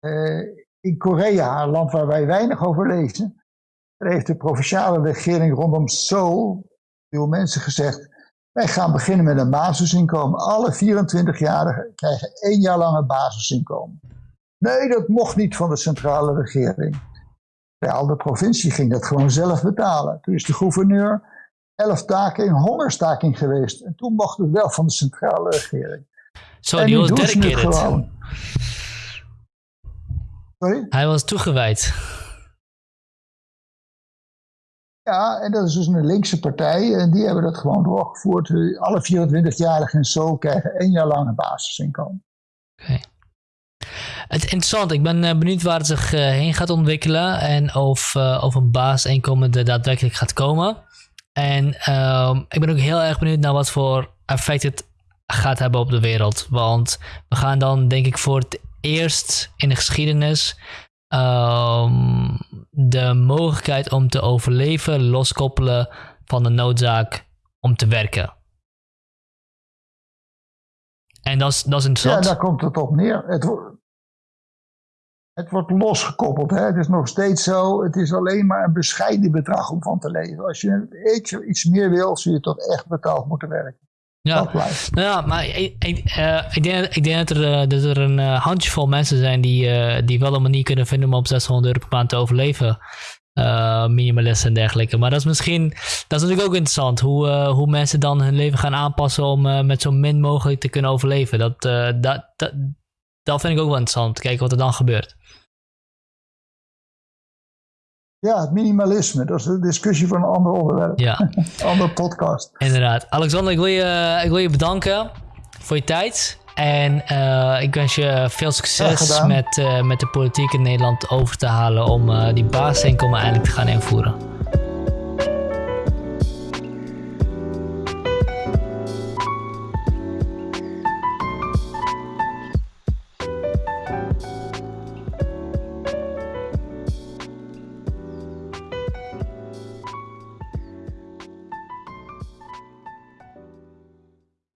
Speaker 1: Uh, in Korea, een land waar wij weinig over lezen, heeft de provinciale regering rondom Seoul veel mensen gezegd: wij gaan beginnen met een basisinkomen. Alle 24-jarigen krijgen één jaar lang een basisinkomen. Nee, dat mocht niet van de centrale regering. Terwijl de provincie ging dat gewoon zelf betalen. Toen is de gouverneur elf dagen in hongerstaking geweest. En toen mocht het wel van de centrale regering.
Speaker 2: Zo, die was dedicated. Sorry? Hij was toegewijd.
Speaker 1: Ja, en dat is dus een linkse partij. En die hebben dat gewoon doorgevoerd. Alle 24-jarigen en zo krijgen één jaar lang een basisinkomen.
Speaker 2: Oké. Het is interessant. Ik ben eh, benieuwd waar het zich eh, heen gaat ontwikkelen. En of, uh, of een basisinkomen er daadwerkelijk gaat komen. En um, ik ben ook heel erg benieuwd naar wat voor effect het gaat hebben op de wereld. Want we gaan dan, denk ik, voor het eerst in de geschiedenis um, de mogelijkheid om te overleven loskoppelen van de noodzaak om te werken. En dat is, dat is interessant.
Speaker 1: Ja, daar komt het op neer. Het, het wordt losgekoppeld. Hè? Het is nog steeds zo. Het is alleen maar een bescheiden bedrag om van te leven. Als je iets, iets meer wil, zul je toch echt betaald moeten werken.
Speaker 2: Ja, dat blijft. Nou ja, maar ik, ik, uh, ik, denk, ik denk dat er, uh, dat er een uh, handjevol mensen zijn die, die wel een manier kunnen vinden om op 600 euro per maand te overleven. minimalisten en dergelijke. Maar dat is misschien, dat is natuurlijk ook interessant. Hoe, hoe mensen dan hun leven gaan aanpassen om met zo min mogelijk te kunnen overleven. Dat, dat, dat, dat vind ik ook wel interessant. Te kijken wat er dan gebeurt.
Speaker 1: Ja, het minimalisme. Dat is een discussie voor een ander onderwerp.
Speaker 2: Ja.
Speaker 1: andere podcast.
Speaker 2: Inderdaad. Alexander, ik wil je, ik wil je bedanken voor je tijd. En uh, ik wens je veel succes met, uh, met de politiek in Nederland over te halen om uh, die basisinkomen eindelijk te gaan invoeren.